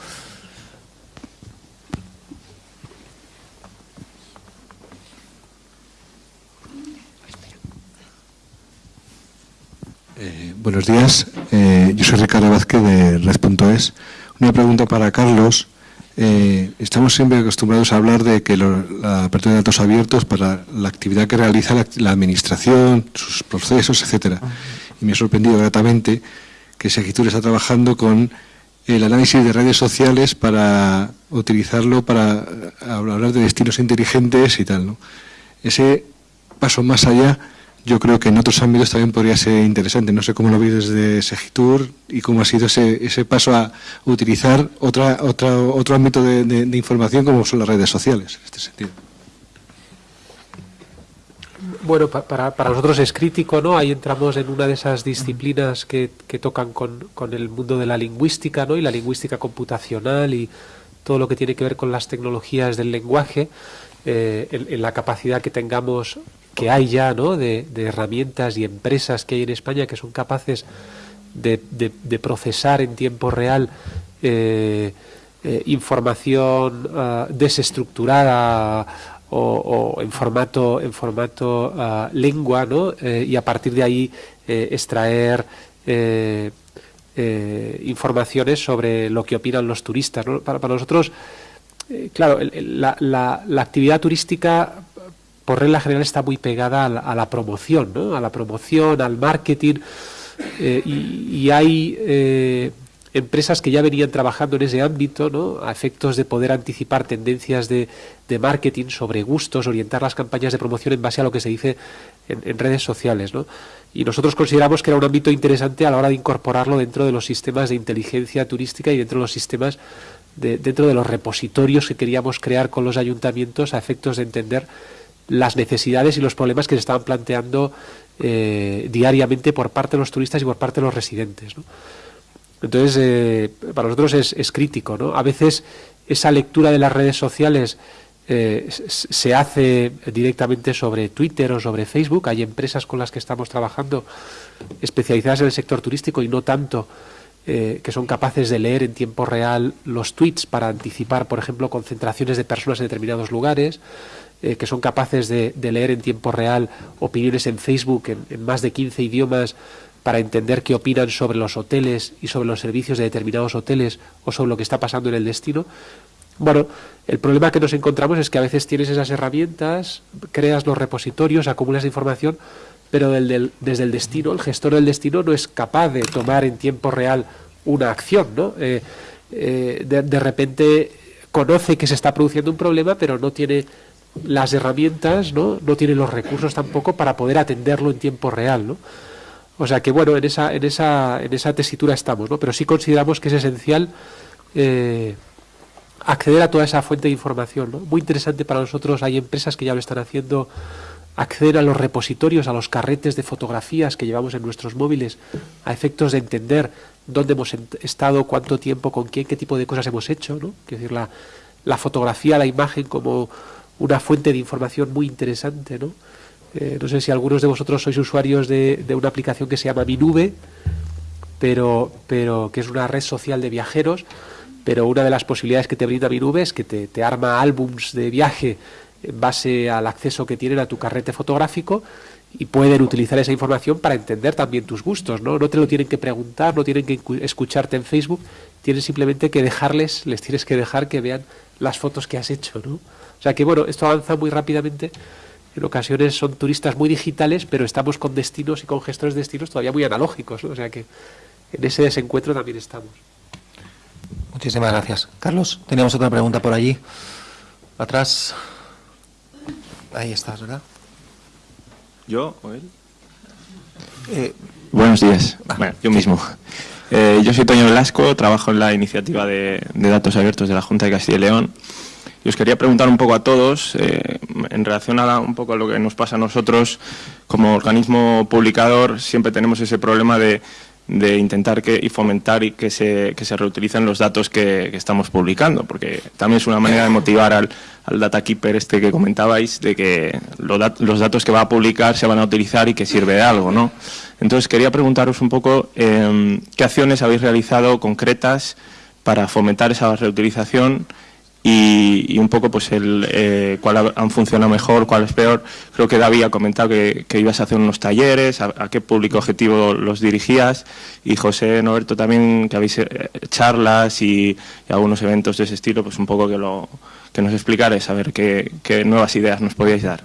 Eh, buenos días, eh, yo soy Ricardo Vázquez de Red.es. Una pregunta para Carlos. Eh, estamos siempre acostumbrados a hablar de que la apertura de datos abiertos para la actividad que realiza la, administración, sus procesos, etcétera. Y me ha sorprendido gratamente que Segitur está trabajando con el análisis de redes sociales para utilizarlo para hablar de destinos inteligentes y tal. ¿no? Ese paso más allá yo creo que en otros ámbitos también podría ser interesante. No sé cómo lo veis desde Segitur y cómo ha sido ese, ese paso a utilizar otra, otra, otro ámbito de, información como son las redes sociales, en este sentido. Bueno, para, para, nosotros es crítico, ¿no? Ahí entramos en una de esas disciplinas que, que tocan con, con, el mundo de la lingüística, ¿no? Y la lingüística computacional y todo lo que tiene que ver con las tecnologías del lenguaje, eh, en, la capacidad que tengamos que hay ya ¿no? de, herramientas y empresas que hay en España que son capaces de, procesar en tiempo real eh, eh, información ah, desestructurada o, en formato en formato ah, lengua ¿no? Eh, y a partir de ahí extraer informaciones sobre lo que opinan los turistas para, para, nosotros claro la, la, la actividad turística por regla general está muy pegada a la, promoción, ¿no? a la promoción, al marketing, eh, y, hay eh, empresas que ya venían trabajando en ese ámbito, ¿no? a efectos de poder anticipar tendencias de, marketing sobre gustos, orientar las campañas de promoción en base a lo que se dice en, redes sociales. ¿no? Y nosotros consideramos que era un ámbito interesante a la hora de incorporarlo dentro de los sistemas de inteligencia turística y dentro de los sistemas dentro de los repositorios que queríamos crear con los ayuntamientos a efectos de entender las necesidades y los problemas que se estaban planteando eh, diariamente por parte de los turistas y por parte de los residentes. Entonces, eh, para nosotros es, crítico. ¿no? A veces esa lectura de las redes sociales eh, se hace directamente sobre Twitter o sobre Facebook. Hay empresas con las que estamos trabajando especializadas en el sector turístico y no tanto que son capaces de leer en tiempo real los tweets para anticipar, por ejemplo, concentraciones de personas en determinados lugares. Eh, que son capaces de, leer en tiempo real opiniones en Facebook en, más de 15 idiomas para entender qué opinan sobre los hoteles y sobre los servicios de determinados hoteles o sobre lo que está pasando en el destino. Bueno, el problema que nos encontramos es que a veces tienes esas herramientas, creas los repositorios, acumulas información, pero desde el destino, el gestor del destino no es capaz de tomar en tiempo real una acción, ¿no? Eh, eh, de, de repente conoce que se está produciendo un problema, pero no tiene las herramientas, ¿no? No tiene los recursos tampoco para poder atenderlo en tiempo real, ¿no? O sea que bueno, en esa, en esa, en esa tesitura estamos, ¿no? Pero sí consideramos que es esencial eh, acceder a toda esa fuente de información, ¿no? Muy interesante para nosotros, hay empresas que ya lo están haciendo, acceder a los repositorios, a los carretes de fotografías que llevamos en nuestros móviles, a efectos de entender dónde hemos estado, cuánto tiempo, con quién, qué tipo de cosas hemos hecho, ¿no? Es decir, la, la fotografía, la imagen como una fuente de información muy interesante, ¿no? Eh, no sé si algunos de vosotros sois usuarios de, una aplicación que se llama Mi Nube, pero, pero que es una red social de viajeros, pero una de las posibilidades que te brinda Mi Nube es que te, te arma álbums de viaje en base al acceso que tienen a tu carrete fotográfico y pueden utilizar esa información para entender también tus gustos, ¿no? No te lo tienen que preguntar, no tienen que escucharte en Facebook, tienes simplemente que dejarles, les tienes que dejar que vean las fotos que has hecho, ¿no? O sea que bueno, esto avanza muy rápidamente. En ocasiones son turistas muy digitales, pero estamos con destinos y con gestores de destinos todavía muy analógicos. O sea que en ese desencuentro también estamos. Muchísimas gracias. Carlos, teníamos otra pregunta por allí. Atrás. Ahí estás, ¿verdad? ¿Yo o él? Eh, Buenos días. Ah, Bueno, yo mismo. Eh, yo soy Toño Velasco, trabajo en la iniciativa de, de datos abiertos de la Junta de Castilla y León. Y os quería preguntar un poco a todos, eh, en relación a un poco a lo que nos pasa a nosotros como organismo publicador, siempre tenemos ese problema de, intentar que, y fomentar y que se, que se reutilicen los datos que, estamos publicando, porque también es una manera de motivar al, al data keeper este que comentabais, de que los datos que va a publicar se van a utilizar y que sirve de algo, ¿no? Entonces quería preguntaros un poco eh, qué acciones habéis realizado concretas para fomentar esa reutilización y, y un poco pues el eh, cuál ha- han funcionado mejor, cuál es peor. Creo que David ha comentado que, que ibas a hacer unos talleres, a, a qué público objetivo los dirigías y José Noberto también que habéis eh, charlas y, y algunos eventos de ese estilo, pues un poco que lo que nos explicarais, a ver qué, qué nuevas ideas nos podíais dar.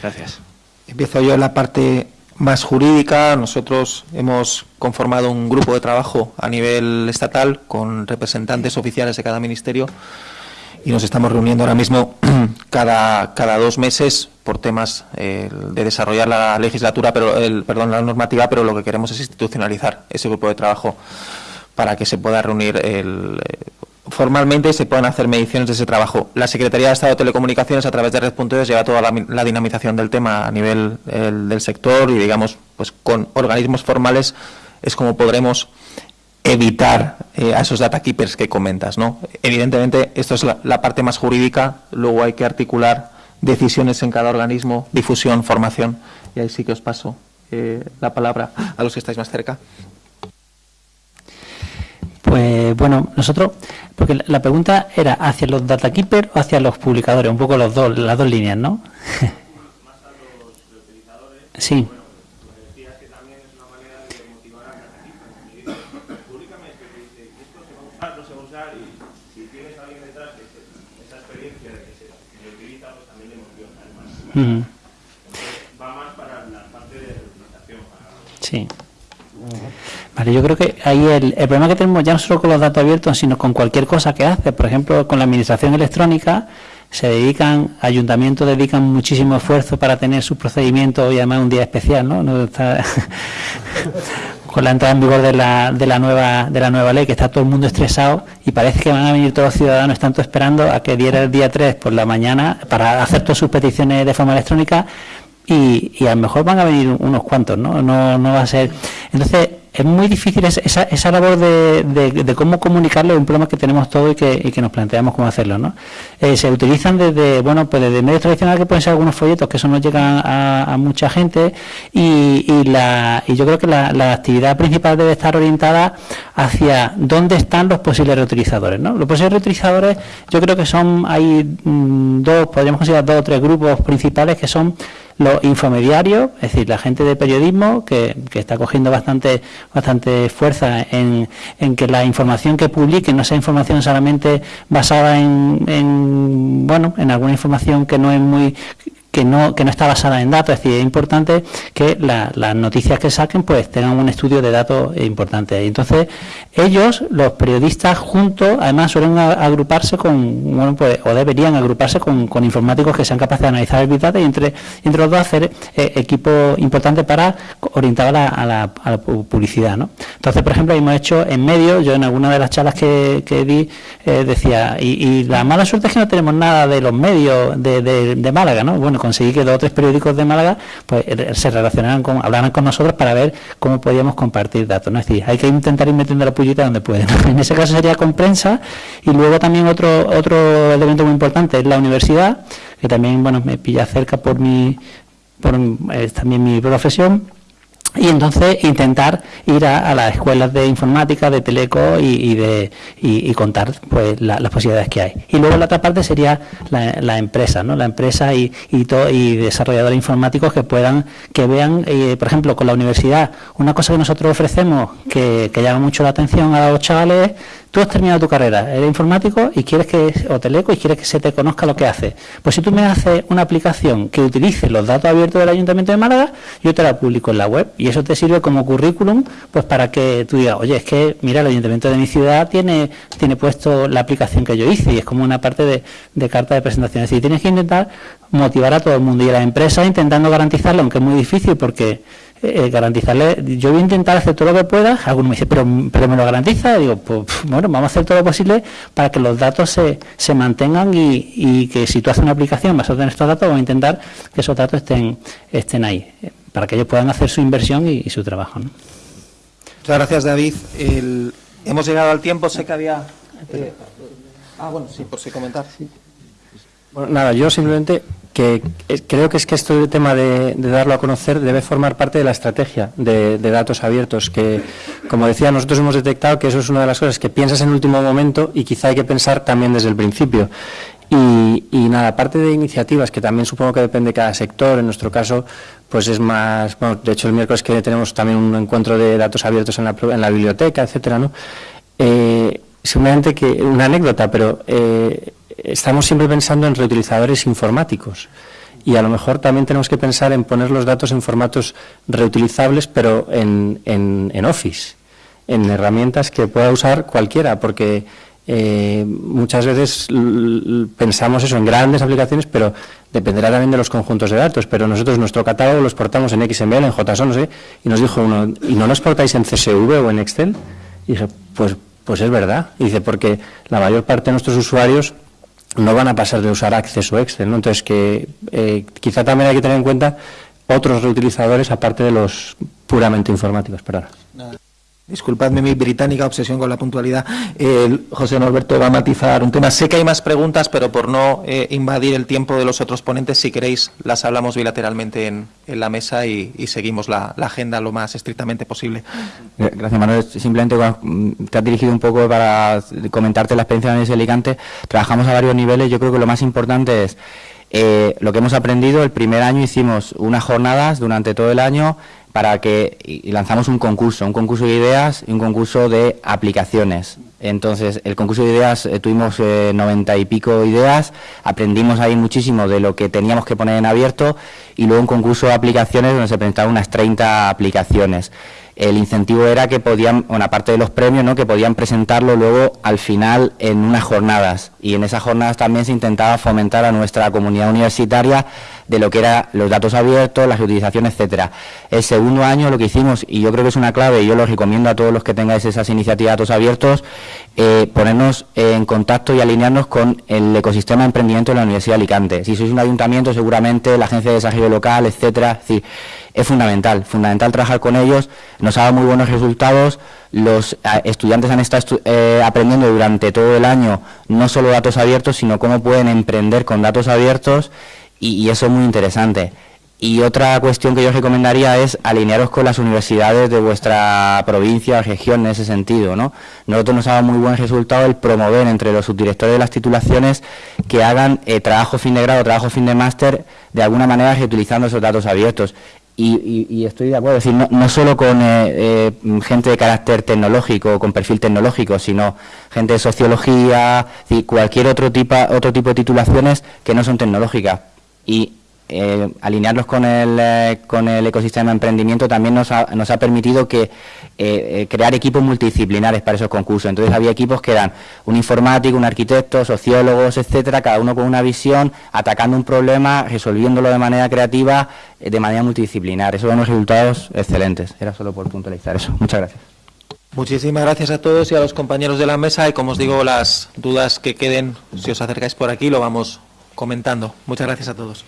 Gracias. Empiezo yo en la parte más jurídica. Nosotros hemos conformado un grupo de trabajo a nivel estatal con representantes oficiales de cada ministerio y nos estamos reuniendo ahora mismo cada, cada dos meses por temas eh, de desarrollar la legislatura, pero el, perdón, la normativa, pero lo que queremos es institucionalizar ese grupo de trabajo para que se pueda reunir el, eh, formalmente y se puedan hacer mediciones de ese trabajo. La Secretaría de Estado de Telecomunicaciones a través de Red.es lleva toda la, dinamización del tema a nivel el, del sector y digamos pues con organismos formales es como podremos evitar eh, a esos data keepers que comentas, ¿no? Evidentemente, esto es la, la parte más jurídica, luego hay que articular decisiones en cada organismo, difusión, formación, y ahí sí que os paso eh, la palabra a los que estáis más cerca. Pues bueno, nosotros, porque la- la pregunta era hacia los data keepers o hacia los publicadores, un poco los dos, las dos líneas, ¿no? Sí. Ujú. Sí. Vale, yo creo que ahí el, el problema que tenemos ya no solo con los datos abiertos, sino con cualquier cosa que hace. Por ejemplo, con la administración electrónica se dedican, ayuntamientos dedican muchísimo esfuerzo para tener sus procedimientos y además un día especial, ¿no? No está- con la entrada en vigor de la, de la nueva de la nueva ley, que está todo el mundo estresado y parece que van a venir todos los ciudadanos, tanto esperando a que diera el día 3 por la mañana para hacer todas sus peticiones de forma electrónica y, y a lo mejor van a venir unos cuantos, ¿no? No, no va a ser. Entonces, es muy difícil esa- esa, labor de, de- de cómo comunicarlo, es un problema que tenemos todos y que, y que nos planteamos cómo hacerlo, ¿no? Eh, se utilizan desde, bueno, pues desde medios tradicionales que pueden ser algunos folletos, que eso no llega a, a mucha gente, y, y la, y yo creo que la, la actividad principal debe estar orientada hacia dónde están los posibles reutilizadores, ¿no? Los posibles reutilizadores, yo creo que son, hay mm, dos, podríamos considerar dos o tres grupos principales que son los infomediarios, es decir, la gente de periodismo que, que está cogiendo bastante bastante fuerza en, en que la información que publique no sea información solamente basada en, en, bueno en alguna información que no es muy que no, que no está basada en datos, es decir, es importante que la- las noticias que saquen pues tengan un estudio de datos importante. Y Entonces, ellos, los periodistas juntos, además suelen agruparse con, bueno, pues, o deberían agruparse con, con informáticos que sean capaces de analizar el Big Data y entre, entre los dos hacer eh, equipo importante para orientar a la, a la- a la pu- publicidad, ¿no? Entonces, por ejemplo, hemos hecho en medio, yo en alguna de las charlas que, que di eh, decía, y, y la mala suerte es que no tenemos nada de los medios de, de- de Málaga, ¿no? Bueno, conseguí que dos o tres periódicos de Málaga pues eh, se relacionaran con, hablaran con nosotros para ver cómo podíamos compartir datos, ¿no? Es decir, hay que intentar ir metiendo la pullita donde pueden. En ese caso sería con prensa y luego también otro otro elemento muy importante es la universidad, que también, bueno, me pilla cerca por mi por eh, también mi profesión y entonces intentar ir a, las escuelas de informática, de teleco y, y de y, contar pues la- las posibilidades que hay. Y luego la otra parte sería la, empresa, ¿no? La empresa y y, todo, y desarrolladores informáticos que puedan que vean, eh, por ejemplo, con la universidad, una cosa que nosotros ofrecemos que, que llama mucho la atención a los chavales es tú has terminado tu carrera, eres informático y quieres que, o teleco, y quieres que se te conozca lo que haces. Pues si tú me haces una aplicación que utilice los datos abiertos del Ayuntamiento de Málaga, yo te la publico en la web Y eso te sirve como currículum pues para que tú digas, oye, es que mira, el ayuntamiento de mi ciudad tiene, tiene puesto la aplicación que yo hice y es como una parte de, de carta de presentación. Es decir, tienes que intentar motivar a todo el mundo y a la empresa intentando garantizarlo, aunque es muy difícil porque eh, garantizarle, yo voy a intentar hacer todo lo que pueda, alguno me dice, pero, pero me lo garantiza, digo, pues bueno, vamos a hacer todo lo posible para que los datos se, se mantengan y, y que si tú haces una aplicación basada en estos datos, vamos a intentar que esos datos estén, estén ahí, eh, para que ellos puedan hacer su inversión y, y su trabajo. ¿no? Muchas gracias, David. El- hemos llegado al tiempo, sé que había... eh, ah, bueno, sí, por si comentar. Bueno, nada, yo simplemente que creo que es que este tema de, darlo a conocer debe formar parte de la estrategia de, datos abiertos, que como decía, nosotros hemos detectado que eso es una de las cosas que piensas en último momento y quizá hay que pensar también desde el principio. Y, nada, aparte de iniciativas, que también supongo que depende de cada sector, en nuestro caso, pues es más, bueno, de hecho el miércoles que tenemos también un encuentro de datos abiertos en la, en la biblioteca, etcétera, ¿no? Eh, simplemente que una anécdota, pero eh, estamos siempre pensando en reutilizadores informáticos y a lo mejor también tenemos que pensar en poner los datos en formatos reutilizables, pero en, en- en Office, en herramientas que pueda usar cualquiera, porque eh, muchas veces pensamos eso en grandes aplicaciones, pero dependerá también de los conjuntos de datos. Pero nosotros nuestro catálogo lo exportamos en XML, en JSON, no sé, y nos dijo uno, ¿y no lo exportáis en CSV o en Excel? Y dije, pues, pues es verdad. Y dice, porque la mayor parte de nuestros usuarios no van a pasar de usar Access o Excel, ¿no? Entonces que eh, quizá también hay que tener en cuenta otros reutilizadores aparte de los puramente informáticos. Perdón. Disculpadme mi británica obsesión con la puntualidad. El José Norberto va a matizar un tema. Sé que hay más preguntas, pero por no eh, invadir el tiempo de los otros ponentes, si queréis, las hablamos bilateralmente en, la mesa y, seguimos la, agenda lo más estrictamente posible. Eh, Gracias, Manuel. Simplemente mm, te has dirigido un poco para comentarte la experiencia de Alicante. Trabajamos a varios niveles. Yo creo que lo más importante es eh, lo que hemos aprendido. El primer año hicimos unas jornadas durante todo el año para que lanzamos un concurso, un concurso de ideas y un concurso de aplicaciones. Entonces, el concurso de ideas eh, tuvimos eh, noventa y pico ideas, aprendimos ahí muchísimo de lo que teníamos que poner en abierto y luego un concurso de aplicaciones donde se presentaban unas 30 aplicaciones. El incentivo era que podían, bueno, aparte de los premios, ¿no? que podían presentarlo luego al final en unas jornadas. Y en esas jornadas también se intentaba fomentar a nuestra comunidad universitaria de lo que eran los datos abiertos, las utilizaciones, etcétera. El segundo año lo que hicimos, y yo creo que es una clave, y yo lo recomiendo a todos los que tengáis esas iniciativas de datos abiertos, eh, ponernos en contacto y alinearnos con el ecosistema de emprendimiento de la Universidad de Alicante. Si sois un ayuntamiento, seguramente la agencia de desarrollo local, etcétera, es es fundamental, fundamental trabajar con ellos, nos ha dado muy buenos resultados, los eh, estudiantes han estado eh, aprendiendo durante todo el año no solo datos abiertos, sino cómo pueden emprender con datos abiertos y, eso es muy interesante. Y otra cuestión que yo recomendaría es alinearos con las universidades de vuestra provincia o región en ese sentido. ¿no? Nosotros nos ha dado muy buen resultado el promover entre los subdirectores de las titulaciones que hagan eh, trabajo fin de grado, trabajo fin de máster, de alguna manera reutilizando esos datos abiertos. Y, y- y estoy de acuerdo, es decir, no, no solo con eh, eh, gente de carácter tecnológico, con perfil tecnológico, sino gente de sociología, decir, cualquier otro tipo, otro tipo de titulaciones que no son tecnológicas. Y eh, alinearlos con el, eh, con el ecosistema de emprendimiento también nos ha, nos ha permitido que eh, crear equipos multidisciplinares para esos concursos. Entonces había equipos que eran un informático, un arquitecto, sociólogos, etcétera, cada uno con una visión, atacando un problema, resolviéndolo de manera creativa, de manera multidisciplinar. Esos son unos resultados excelentes. Era solo por puntualizar eso. Muchas gracias. Muchísimas gracias a todos y a los compañeros de la mesa y como os digo, las dudas que queden, si os acercáis por aquí, lo vamos comentando. Muchas gracias a todos.